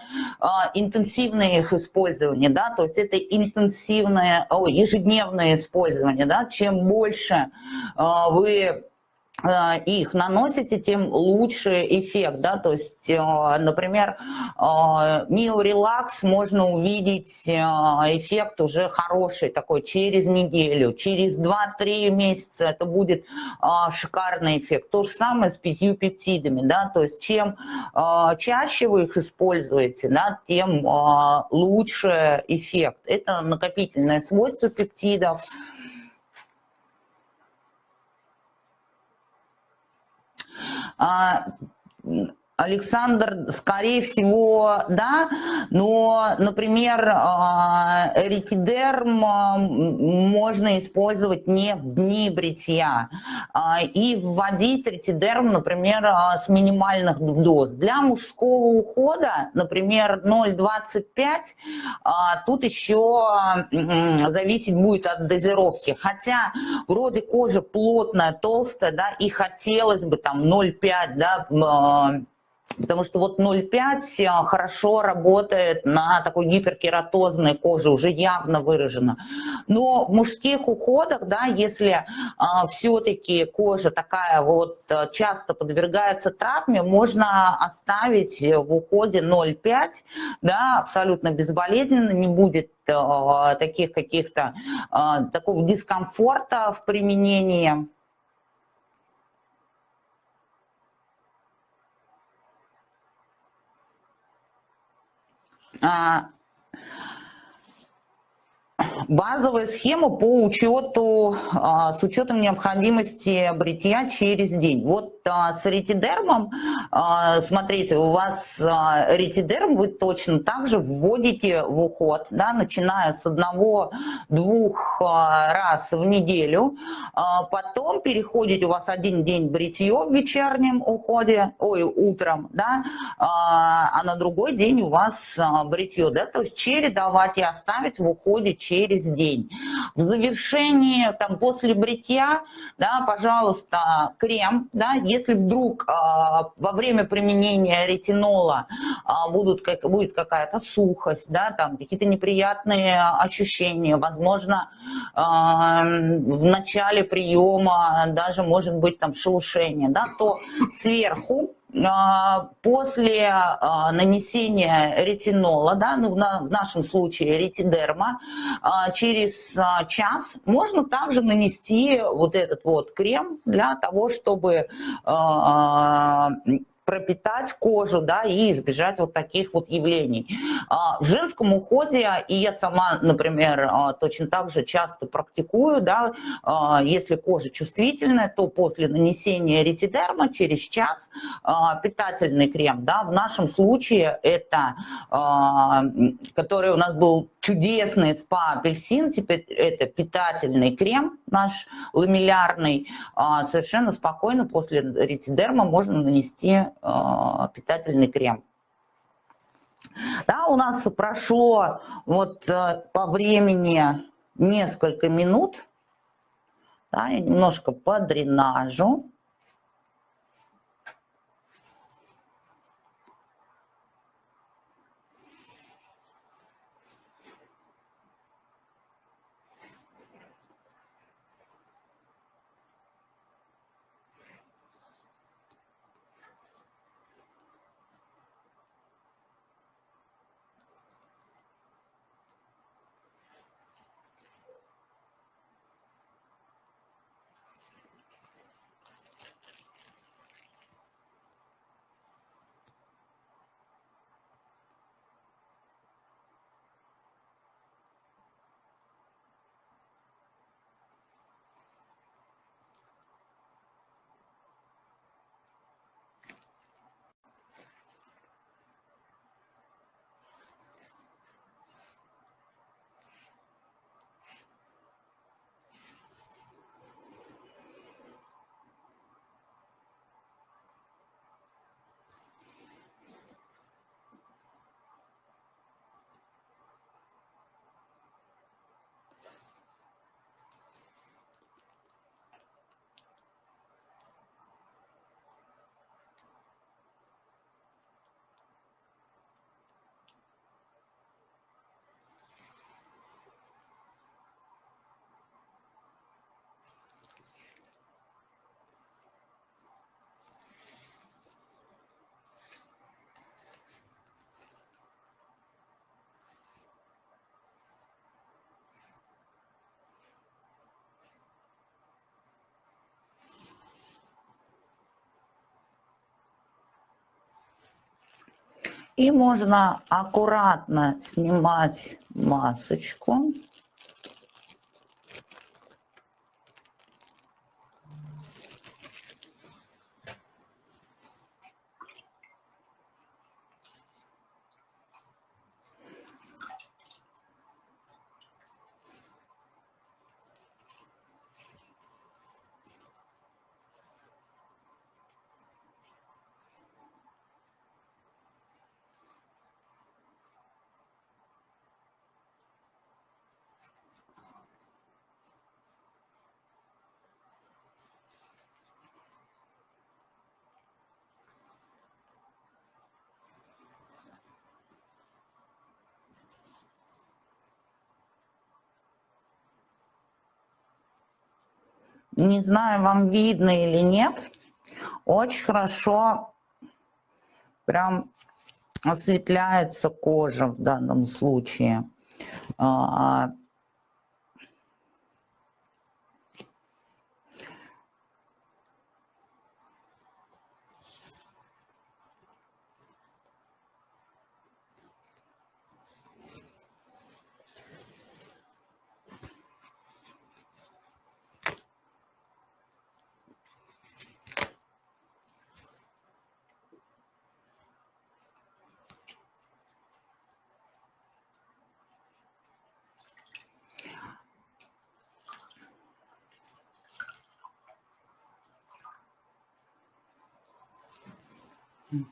интенсивное их использование, да, то есть это интенсивное, о, ежедневное использование, да, чем больше вы их наносите, тем лучше эффект, да, то есть, э, например, Mio э, можно увидеть эффект уже хороший такой через неделю, через 2-3 месяца это будет шикарный эффект. То же самое с пятью пептидами, да, то есть чем чаще вы их используете, да, тем лучше эффект. Это накопительное свойство пептидов, Uh, Александр, скорее всего, да, но, например, а, ретидерм а, можно использовать не в дни бритья и вводить ретидерм, например, с минимальных доз. Для мужского ухода, например, 0,25, тут еще зависеть будет от дозировки. Хотя вроде кожа плотная, толстая, да, и хотелось бы там 0,5, да, Потому что вот 0,5 э, хорошо работает на такой гиперкератозной коже, уже явно выражено. Но в мужских уходах, да, если а, все-таки кожа такая вот э, часто подвергается травме, можно оставить в уходе 0,5, да, абсолютно безболезненно, не будет а, таких каких-то, а, такого дискомфорта в применении. А, базовая схема по учету, а, с учетом необходимости бритья через день. Вот с ретидермом, а, смотрите, у вас ретидерм вы точно так же вводите в уход, да, начиная с одного-двух раз в неделю, потом переходите, у вас один день бритье в вечернем уходе, ой, утром, да, а на другой день у вас бритье, да, то есть чередовать и оставить в уходе через день. В завершении, там, после бритья, да, пожалуйста, крем, да, если вдруг э, во время применения ретинола э, будут, будет какая-то сухость, да, там, какие-то неприятные ощущения, возможно, э, в начале приема даже может быть там шелушение, да, то сверху а, после а, нанесения ретинола, да, ну, в нашем случае ретидерма, а, через час можно также нанести вот этот вот крем для того, чтобы пропитать кожу, да, и избежать вот таких вот явлений. А, в женском уходе, и я сама, например, а, точно так же часто практикую, да, а, если кожа чувствительная, то после нанесения ретидерма через час питательный крем, да, в нашем случае это, который у нас был чудесный спа-апельсин, теперь это питательный крем наш ламеллярный, совершенно спокойно после ретидерма можно нанести Э, питательный крем. Да, у нас прошло вот э, по времени несколько минут. Да, немножко подренажу. И можно аккуратно снимать масочку. Не знаю, вам видно или нет. Очень хорошо прям осветляется кожа в данном случае. А,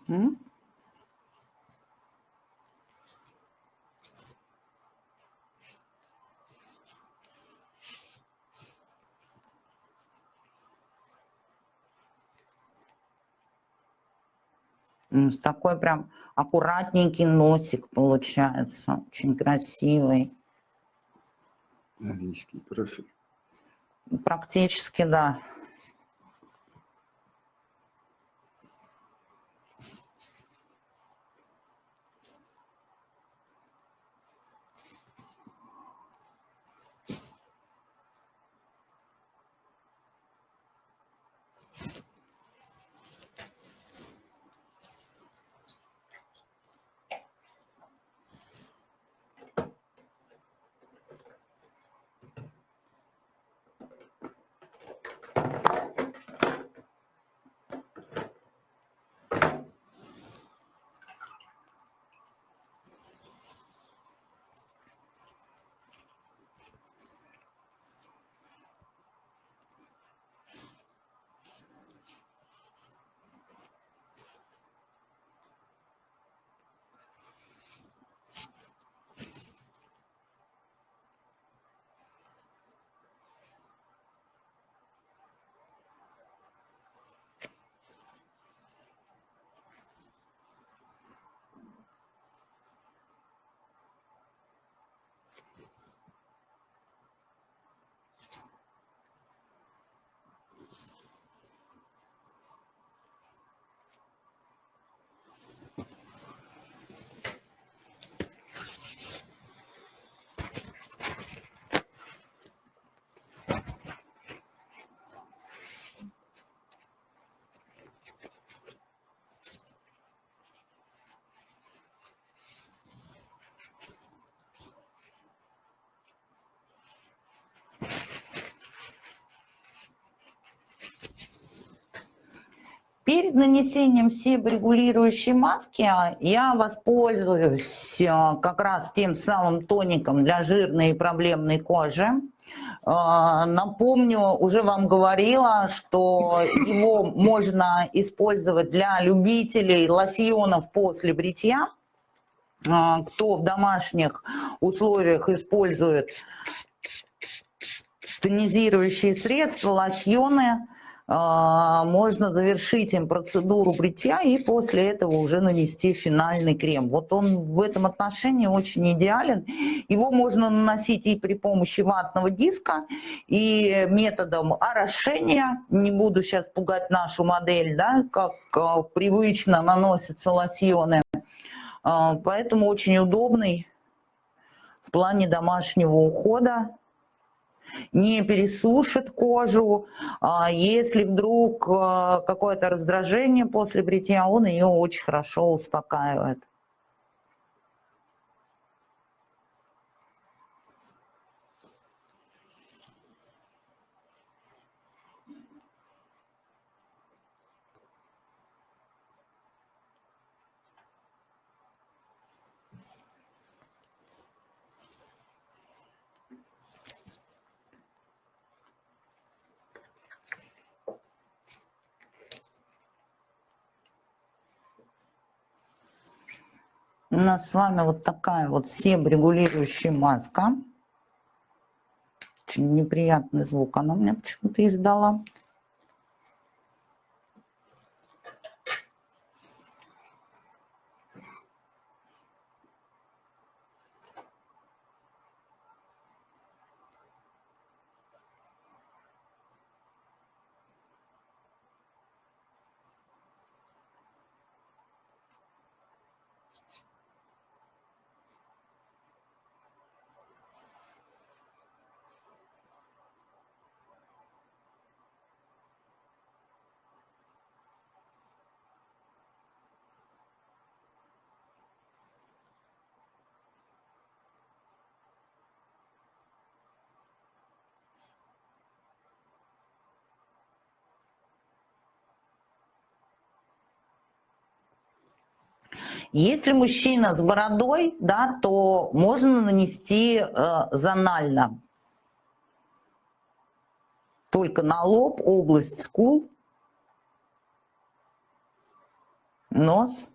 М, с Такой прям аккуратненький носик получается, очень красивый. Английский профиль. Практически, да. Перед нанесением себорегулирующей маски я воспользуюсь э, как раз тем самым тоником для жирной и проблемной кожи. Э, Напомню, уже вам говорила, что его можно использовать для любителей лосьонов после бритья. Кто в домашних условиях использует тонизирующие средства, лосьоны, а, можно завершить им процедуру бритья и после этого уже нанести финальный крем. Вот он в этом отношении очень идеален. Его можно наносить и при помощи ватного диска, и методом орошения. Не буду сейчас пугать нашу модель, да, как а, привычно наносятся лосьоны. А, поэтому очень удобный в плане домашнего ухода не пересушит кожу. А Если вдруг а, какое-то раздражение после бритья, он ее очень хорошо успокаивает. У нас с вами вот такая вот себрегулирующая маска. Очень неприятный звук она мне почему-то издала. Если мужчина с бородой, да, то можно нанести э, зонально. Только на лоб, область скул, нос.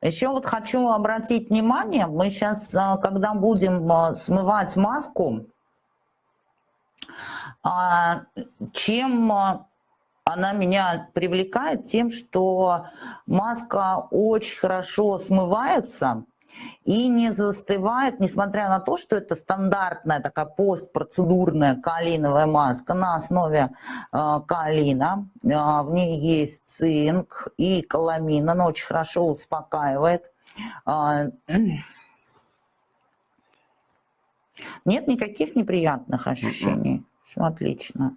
Еще вот хочу обратить внимание, мы сейчас, а, когда будем а, смывать маску, а, чем она меня привлекает? Тем, что маска очень хорошо смывается, и не застывает, несмотря на то, что это стандартная такая постпроцедурная калиновая маска на основе э, калина. Э, в ней есть цинк и каламин, она очень хорошо успокаивает. Э, нет никаких неприятных ощущений. Все отлично.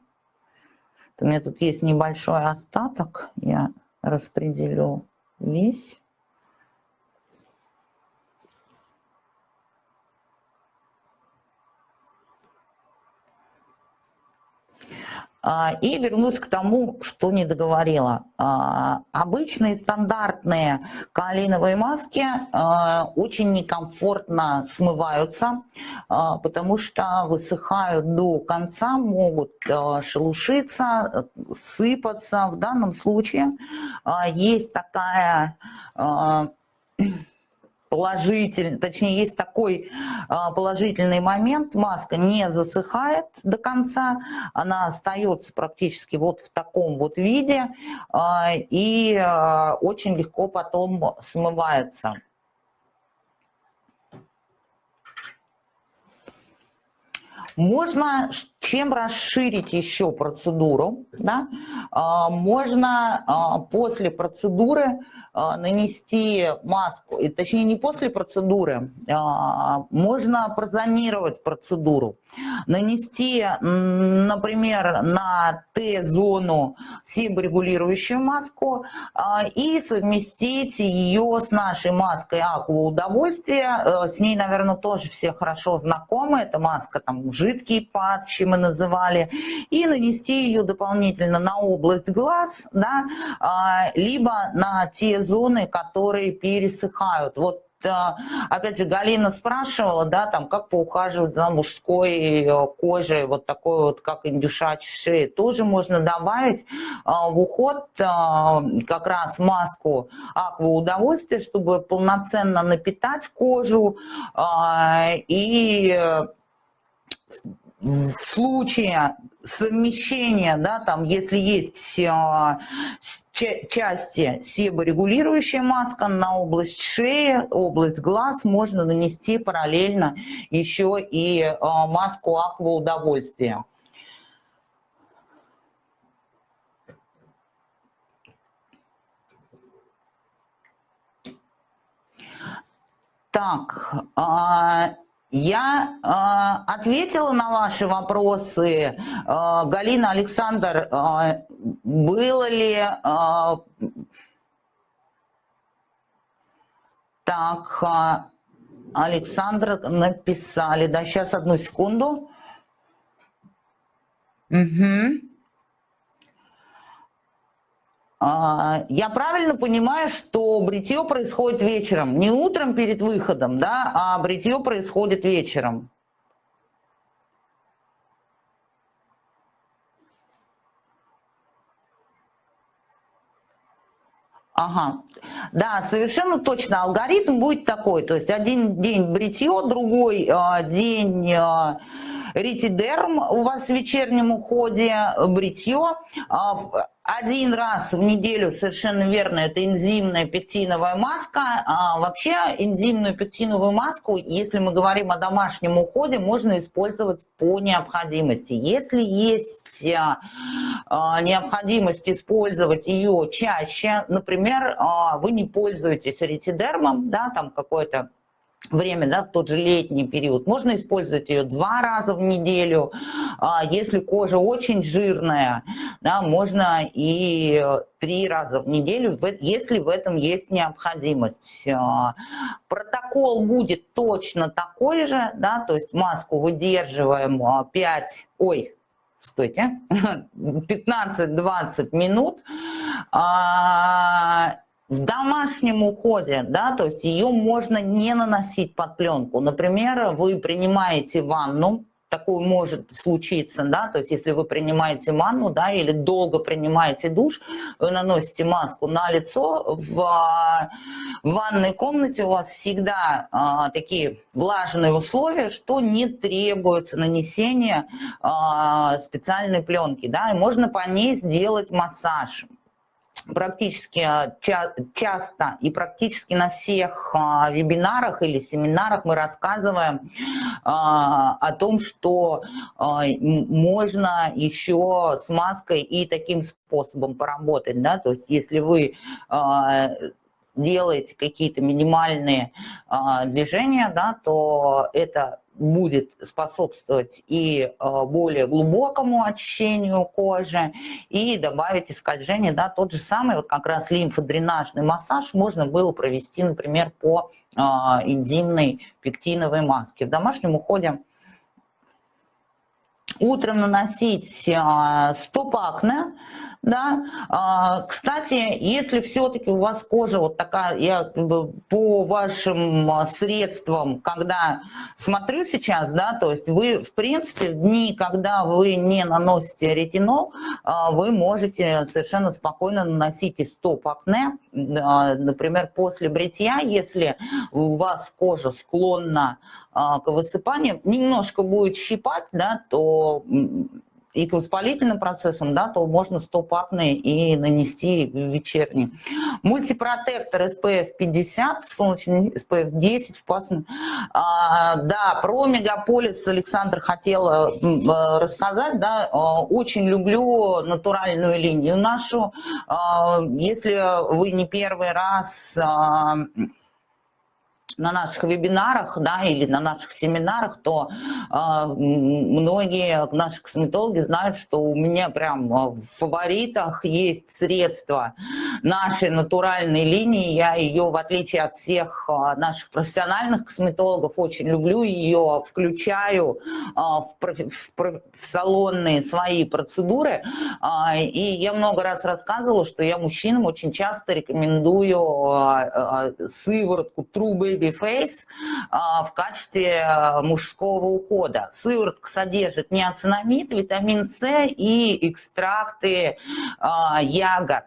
У меня тут есть небольшой остаток, я распределю весь. А, и вернусь к тому, что не договорила. А, обычные стандартные калиновые маски а, очень некомфортно смываются, потому что высыхают до конца, могут шелушиться, сыпаться. В данном случае есть такая положительный, точнее, есть такой а, положительный момент, маска не засыхает до конца, она остается практически вот в таком вот виде а, и а, очень легко потом смывается. Можно чем расширить еще процедуру? Да? Можно после процедуры а, нанести маску, и, точнее не после процедуры, а, можно прозонировать процедуру, нанести, например, на Т-зону себорегулирующую маску а, и совместить ее с нашей маской Аква Удовольствие. С ней, наверное, тоже все хорошо знакомы. Это маска там жидкий патчи мы называли. И нанести ее дополнительно на область глаз, да, либо на те зоны, которые пересыхают. Вот э, опять же, Галина спрашивала, да, там, как поухаживать за мужской э, кожей, вот такой вот, как индюшачьей шеи, тоже можно добавить э, в уход как раз маску аква удовольствия, чтобы полноценно напитать кожу и в случае совмещения, да, там, если есть части себорегулирующая маска на область шеи, область глаз можно нанести параллельно еще и э, маску аква удовольствия. Так, а, я э, ответила на ваши вопросы. Э, Галина, Александр, э, было ли... Э, так, э, Александр написали, да, сейчас одну секунду. Угу. А, я правильно понимаю, что бритье происходит вечером, не утром перед выходом, да, а бритье происходит вечером. Ага, да, совершенно точно. Алгоритм будет такой, то есть один день бритье, другой э, день э, ретидерм у вас в вечернем уходе, бритье. Э, один раз в неделю, совершенно верно, это энзимная пектиновая маска. А вообще энзимную пектиновую маску, если мы говорим о домашнем уходе, можно использовать по необходимости. Если есть а, а, необходимость использовать ее чаще, например, а, вы не пользуетесь ретидермом, да, там какой-то время, да, в тот же летний период. Можно использовать ее два раза в неделю. А если кожа очень жирная, да, можно и три раза в неделю, если в этом есть необходимость. А, протокол будет точно такой же, да, то есть маску выдерживаем 5, а, ой, стойте, (laughs) 15-20 минут, в домашнем уходе, да, то есть ее можно не наносить под пленку. Например, вы принимаете ванну, такое может случиться, да, то есть если вы принимаете ванну, да, или долго принимаете душ, вы наносите маску на лицо, в, в ванной комнате у вас всегда а, такие влажные условия, что не требуется нанесение а, специальной пленки, да, и можно по ней сделать массаж практически а, ча часто и практически на всех а, вебинарах или семинарах мы рассказываем а, о том, что можно еще с маской и таким способом поработать. Да? То есть если вы делаете какие-то минимальные движения, да, то это будет способствовать и э, более глубокому очищению кожи, и добавить скольжение, да, тот же самый вот как раз лимфодренажный массаж можно было провести, например, по э, энзимной пектиновой маске. В домашнем уходе утром наносить э, стоп-акне, да. А, кстати, если все-таки у вас кожа вот такая, я по вашим а, средствам, когда смотрю сейчас, да, то есть вы, в принципе, дни, когда вы не наносите ретинол, а, вы можете совершенно спокойно наносить и стоп-акне, например, после бритья, если у вас кожа склонна к высыпанию, немножко будет щипать, да, то и к воспалительным процессам, да, то можно стопакный и нанести в вечерний. Мультипротектор SPF 50, солнечный SPF 10 впасный. А, да, про мегаполис Александр хотела э, рассказать, да, а, очень люблю натуральную линию нашу. Если вы не первый раз а, на наших вебинарах да, или на наших семинарах, то э, многие наши косметологи знают, что у меня прям а, в фаворитах есть средства нашей натуральной линии. Я ее, в отличие от всех э, наших профессиональных косметологов, очень люблю ее, включаю э, в, в, в салонные свои процедуры. Э, и я много раз рассказывала, что я мужчинам очень часто рекомендую сыворотку True Baby Face а, в качестве а, мужского ухода. Сыворотка содержит неоцинамид, витамин С и экстракты а, ягод.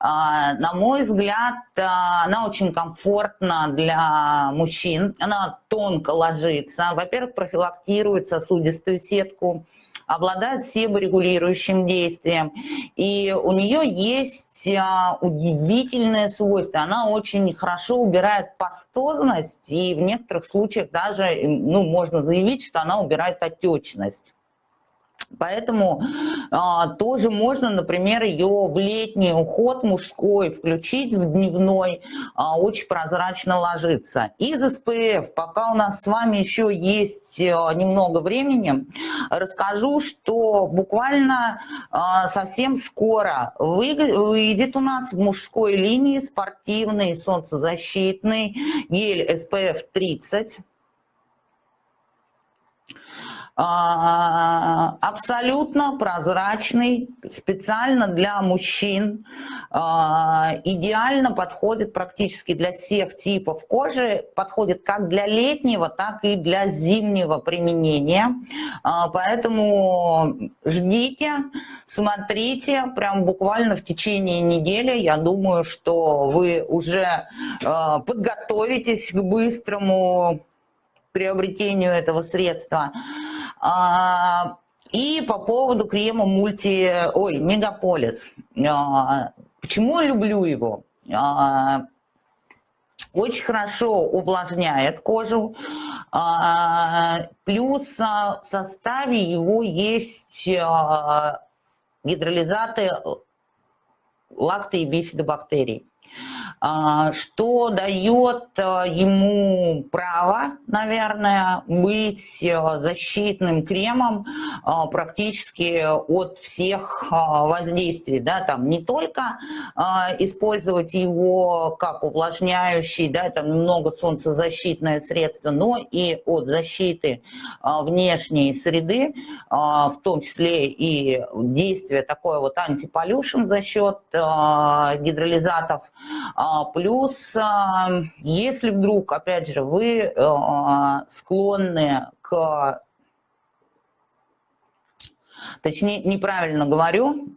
На мой взгляд, она очень комфортна для мужчин, она тонко ложится. Во-первых, профилактирует сосудистую сетку, обладает себорегулирующим действием. И у нее есть а, удивительное свойство. Она очень хорошо убирает пастозность, и в некоторых случаях даже ну, можно заявить, что она убирает отечность. Поэтому а, тоже можно, например, ее в летний уход мужской включить в дневной, а, очень прозрачно ложится. Из СПФ, пока у нас с вами еще есть а, немного времени, расскажу, что буквально а, совсем скоро выйдет у нас в мужской линии спортивный солнцезащитный гель SPF 30 а, абсолютно прозрачный, специально для мужчин, а, идеально подходит практически для всех типов кожи, подходит как для летнего, так и для зимнего применения. А, поэтому ждите, смотрите, прям буквально в течение недели, я думаю, что вы уже подготовитесь к быстрому приобретению этого средства. А, и по поводу крема мульти, ой, Мегаполис. А, почему я люблю его? А, очень хорошо увлажняет кожу, плюс в составе его есть гидролизаты лакто- и бифидобактерий. А, что дает э, ему право, наверное, быть э, защитным кремом практически от всех воздействий, да, там не только использовать его как увлажняющий, да, там немного солнцезащитное средство, но и от защиты внешней среды, в том числе и действие такое вот антиполюшн за счет гидролизатов, а, плюс, а, если вдруг, опять же, вы а, склонны к точнее, неправильно говорю,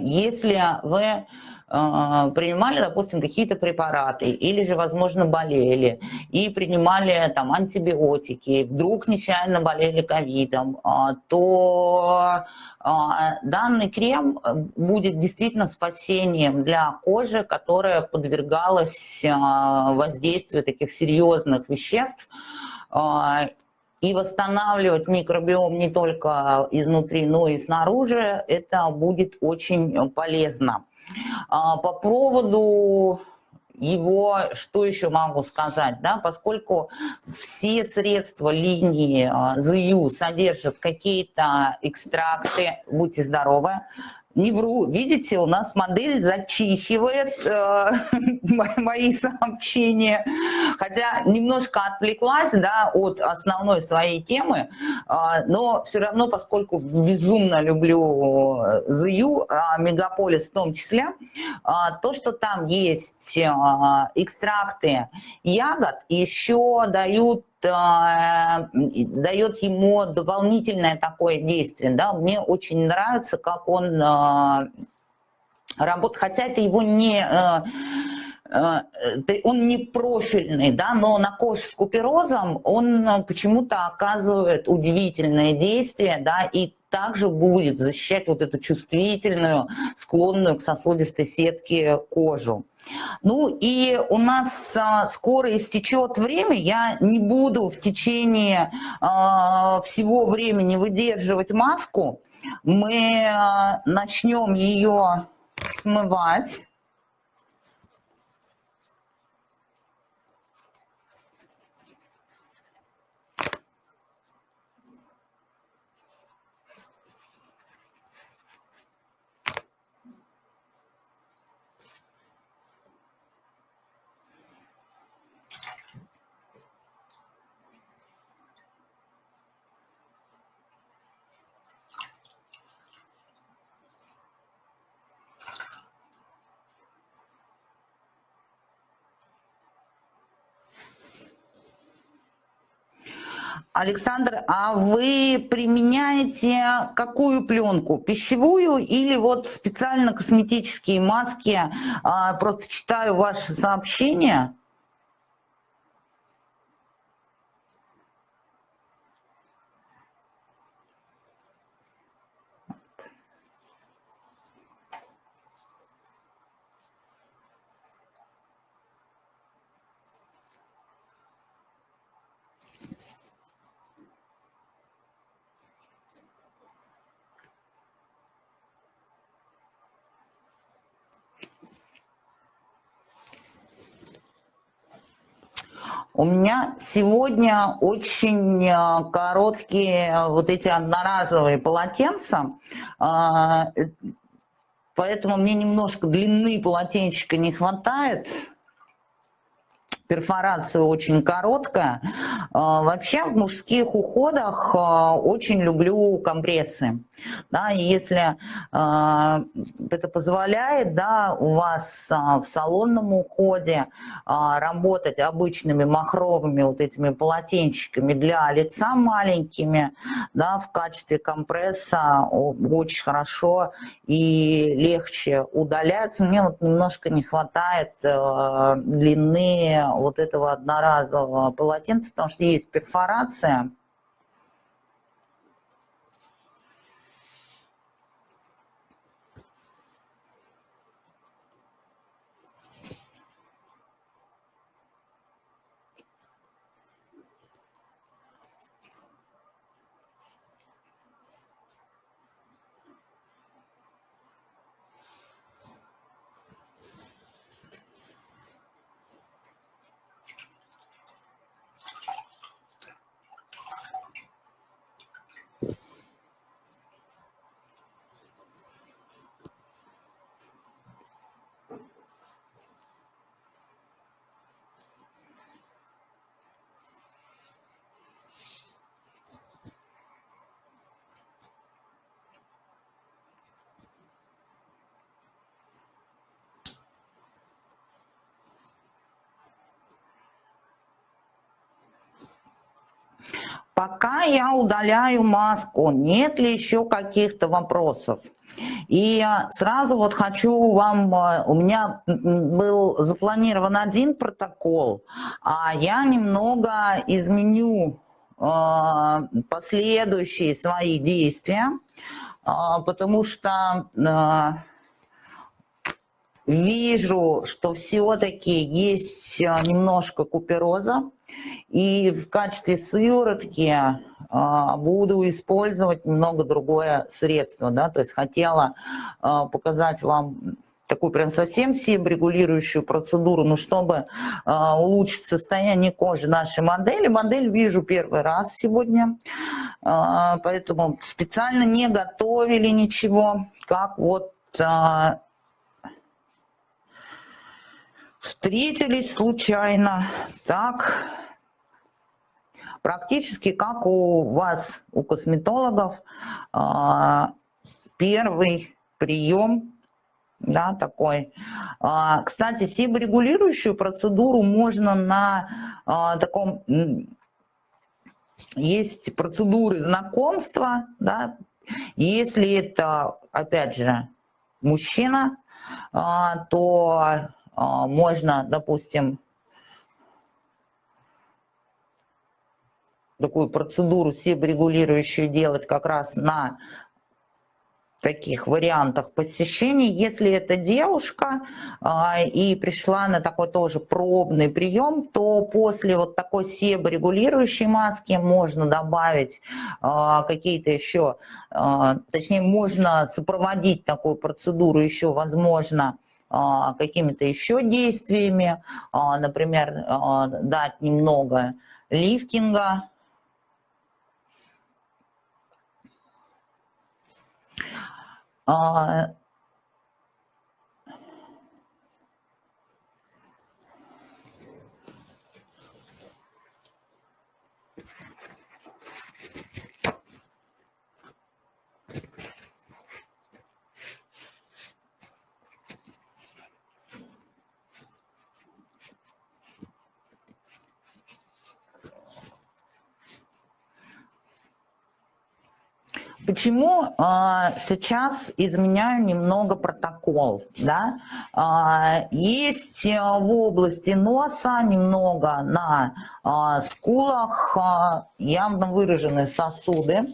если вы а, принимали, допустим, какие-то препараты или же, возможно, болели и принимали там антибиотики, вдруг нечаянно болели ковидом, а, то а, данный крем будет действительно спасением для кожи, которая подвергалась воздействию таких серьезных веществ, и восстанавливать микробиом не только изнутри, но и снаружи, это будет очень полезно. А, по поводу его, что еще могу сказать, да, поскольку все средства линии ЗЮ а, содержат какие-то экстракты, будьте здоровы, не вру, видите, у нас модель зачихивает э, (laughs) мои сообщения, хотя немножко отвлеклась да, от основной своей темы, э, но все равно, поскольку безумно люблю ЗЮ, э, Мегаполис в том числе, э, то, что там есть э, экстракты ягод, еще дают дает ему дополнительное такое действие. Да? Мне очень нравится, как он э, работает, хотя это его не э, он не профильный, да, но на коже с куперозом он почему-то оказывает удивительное действие, да, и также будет защищать вот эту чувствительную, склонную к сосудистой сетке кожу. Ну и у нас а, скоро истечет время, я не буду в течение а, всего времени выдерживать маску. Мы а, начнем ее смывать. Александр, а вы применяете какую пленку? Пищевую или вот специально косметические маски? А, просто читаю ваши сообщения. У меня сегодня очень э, короткие э, вот эти одноразовые полотенца, а, э, поэтому мне немножко длины полотенчика не хватает. Перфорация очень короткая. А, вообще в мужских уходах а, очень люблю компрессы. Да, если э, это позволяет да, у вас в салонном уходе работать обычными махровыми вот этими полотенчиками для лица маленькими, да, в качестве компресса очень хорошо и легче удаляется. Мне вот немножко не хватает э, длины вот этого одноразового полотенца, потому что есть перфорация, Пока я удаляю маску, нет ли еще каких-то вопросов? И сразу вот хочу вам, э, у меня был запланирован один протокол, а я немного изменю э, последующие свои действия, э, потому что вижу, что все-таки есть немножко купероза, и в качестве сыворотки а, буду использовать немного другое средство. Да? То есть хотела а, показать вам такую прям совсем себорегулирующую процедуру, но чтобы а, улучшить состояние кожи нашей модели. Модель вижу первый раз сегодня, поэтому специально не готовили ничего, как вот а, встретились случайно. Так, практически как у вас, у косметологов, а, первый прием, да, такой. А, кстати, себорегулирующую процедуру можно на а, таком... Есть процедуры знакомства, да, если это, опять же, мужчина, то можно, допустим, такую процедуру себорегулирующую делать как раз на таких вариантах посещений. Если это девушка а, и пришла на такой тоже пробный прием, то после вот такой себорегулирующей маски можно добавить а, какие-то еще, а, точнее можно сопроводить такую процедуру еще, возможно, а, какими-то еще действиями, а, например, а, дать немного лифтинга, Почему а, сейчас изменяю немного протокол? Да? А, есть э, в области носа немного на а, скулах а, явно выраженные сосуды.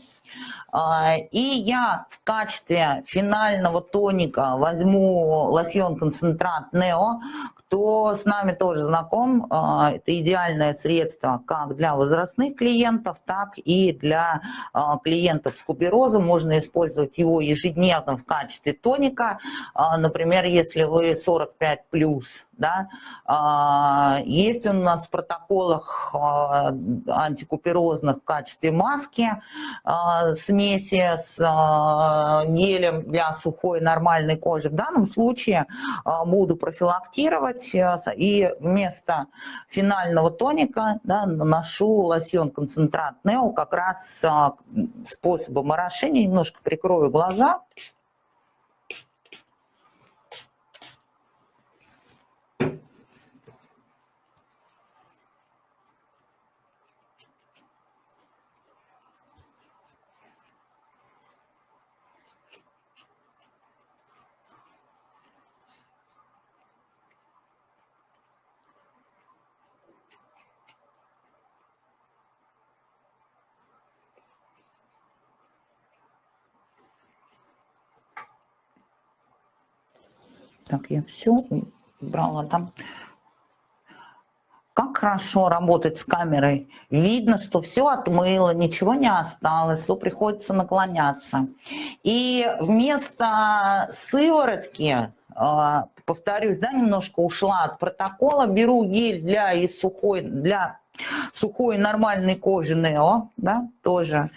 А, и я в качестве финального тоника возьму лосьон концентрат Нео, кто с нами тоже знаком, а, это идеальное средство как для возрастных клиентов, так и для а, клиентов с куперозом. Можно использовать его ежедневно в качестве тоника. Например, если вы 45+, да, есть он у нас в протоколах антикуперозных в качестве маски э, смеси с гелем для сухой нормальной кожи. В данном случае буду профилактировать и вместо финального тоника да, наношу лосьон концентрат Нео как раз способом орошения. Немножко прикрою глаза. Так, я все убрала там. Как хорошо работать с камерой. Видно, что все отмыло, ничего не осталось, то приходится наклоняться. И вместо сыворотки, а, повторюсь, да, немножко ушла от протокола, беру гель для и сухой, для сухой нормальной кожи Нео, да, тоже.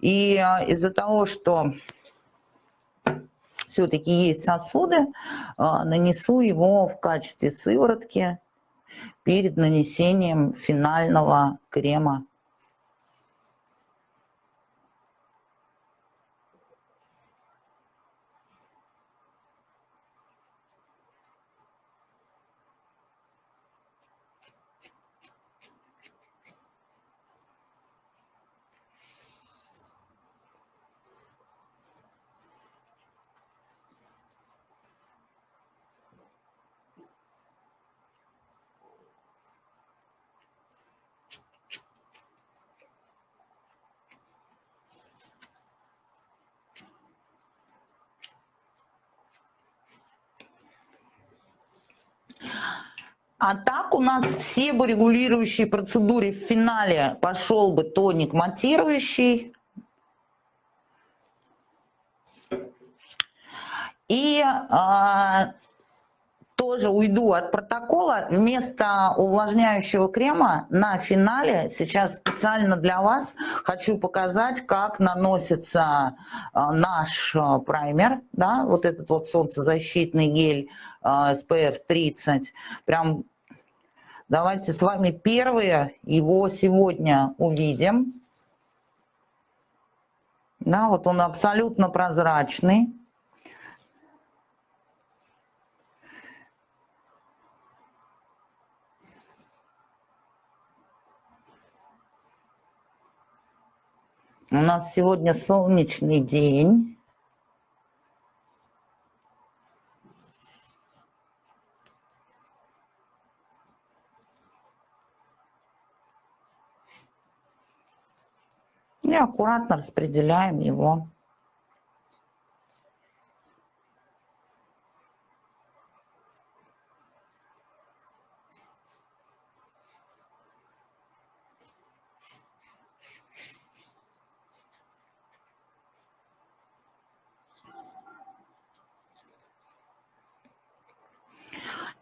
И а, из-за того, что все-таки есть сосуды, а, нанесу его в качестве сыворотки перед нанесением финального крема А так у нас все бы регулирующие процедуры в финале пошел бы тоник матирующий. И а, тоже уйду от протокола. Вместо увлажняющего крема на финале сейчас специально для вас хочу показать, как наносится а, наш а, праймер, да, вот этот вот солнцезащитный гель SPF 30. Прям Давайте с вами первые его сегодня увидим. Да, вот он абсолютно прозрачный. У нас сегодня солнечный день. И аккуратно распределяем его.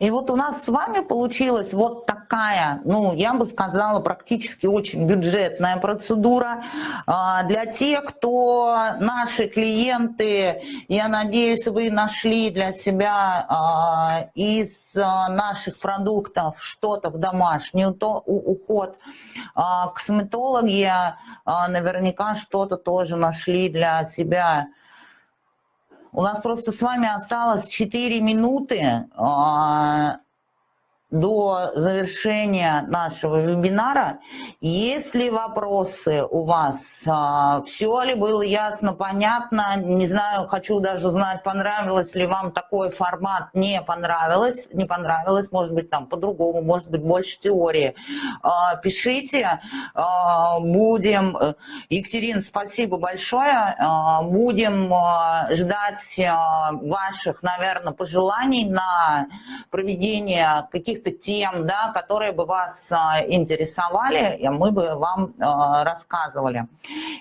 И вот у нас с вами получилась вот такая, ну, я бы сказала, практически очень бюджетная процедура а, для тех, кто наши клиенты, я надеюсь, вы нашли для себя а, из а, наших продуктов что-то в домашний уход. Косметологи наверняка что-то тоже нашли для себя у нас просто с вами осталось 4 минуты а, до завершения нашего вебинара. Есть ли вопросы у вас? А, Все ли было ясно, понятно? Не знаю, хочу даже знать, понравилось ли вам такой формат, не понравилось, не понравилось, может быть, там по-другому, может быть, больше теории. А, пишите, а, будем... Екатерина, спасибо большое. Будем ждать ваших, наверное, пожеланий на проведение каких-то каких-то тем, да, которые бы вас а, интересовали, мы бы вам а, рассказывали.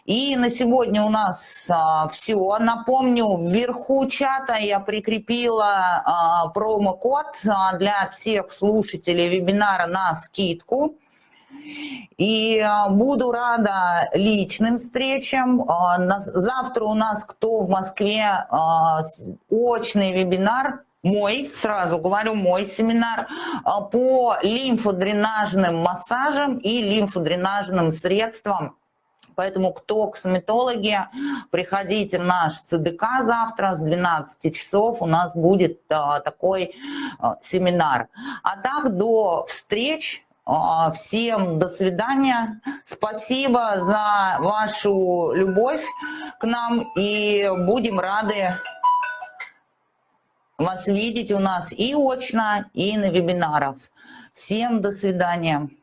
И на сегодня у нас а, все. Напомню, вверху чата я прикрепила промокод для всех слушателей вебинара на скидку. И буду рада личным встречам. Завтра у нас кто в Москве очный вебинар, мой, сразу говорю, мой семинар а, по лимфодренажным массажам и лимфодренажным средствам. Поэтому кто косметологи, приходите в наш ЦДК завтра с 12 часов. У нас будет а, такой а, семинар. А так до встреч. Всем до свидания. Спасибо за вашу любовь к нам. И будем рады вас видеть у нас и очно, и на вебинарах. Всем до свидания.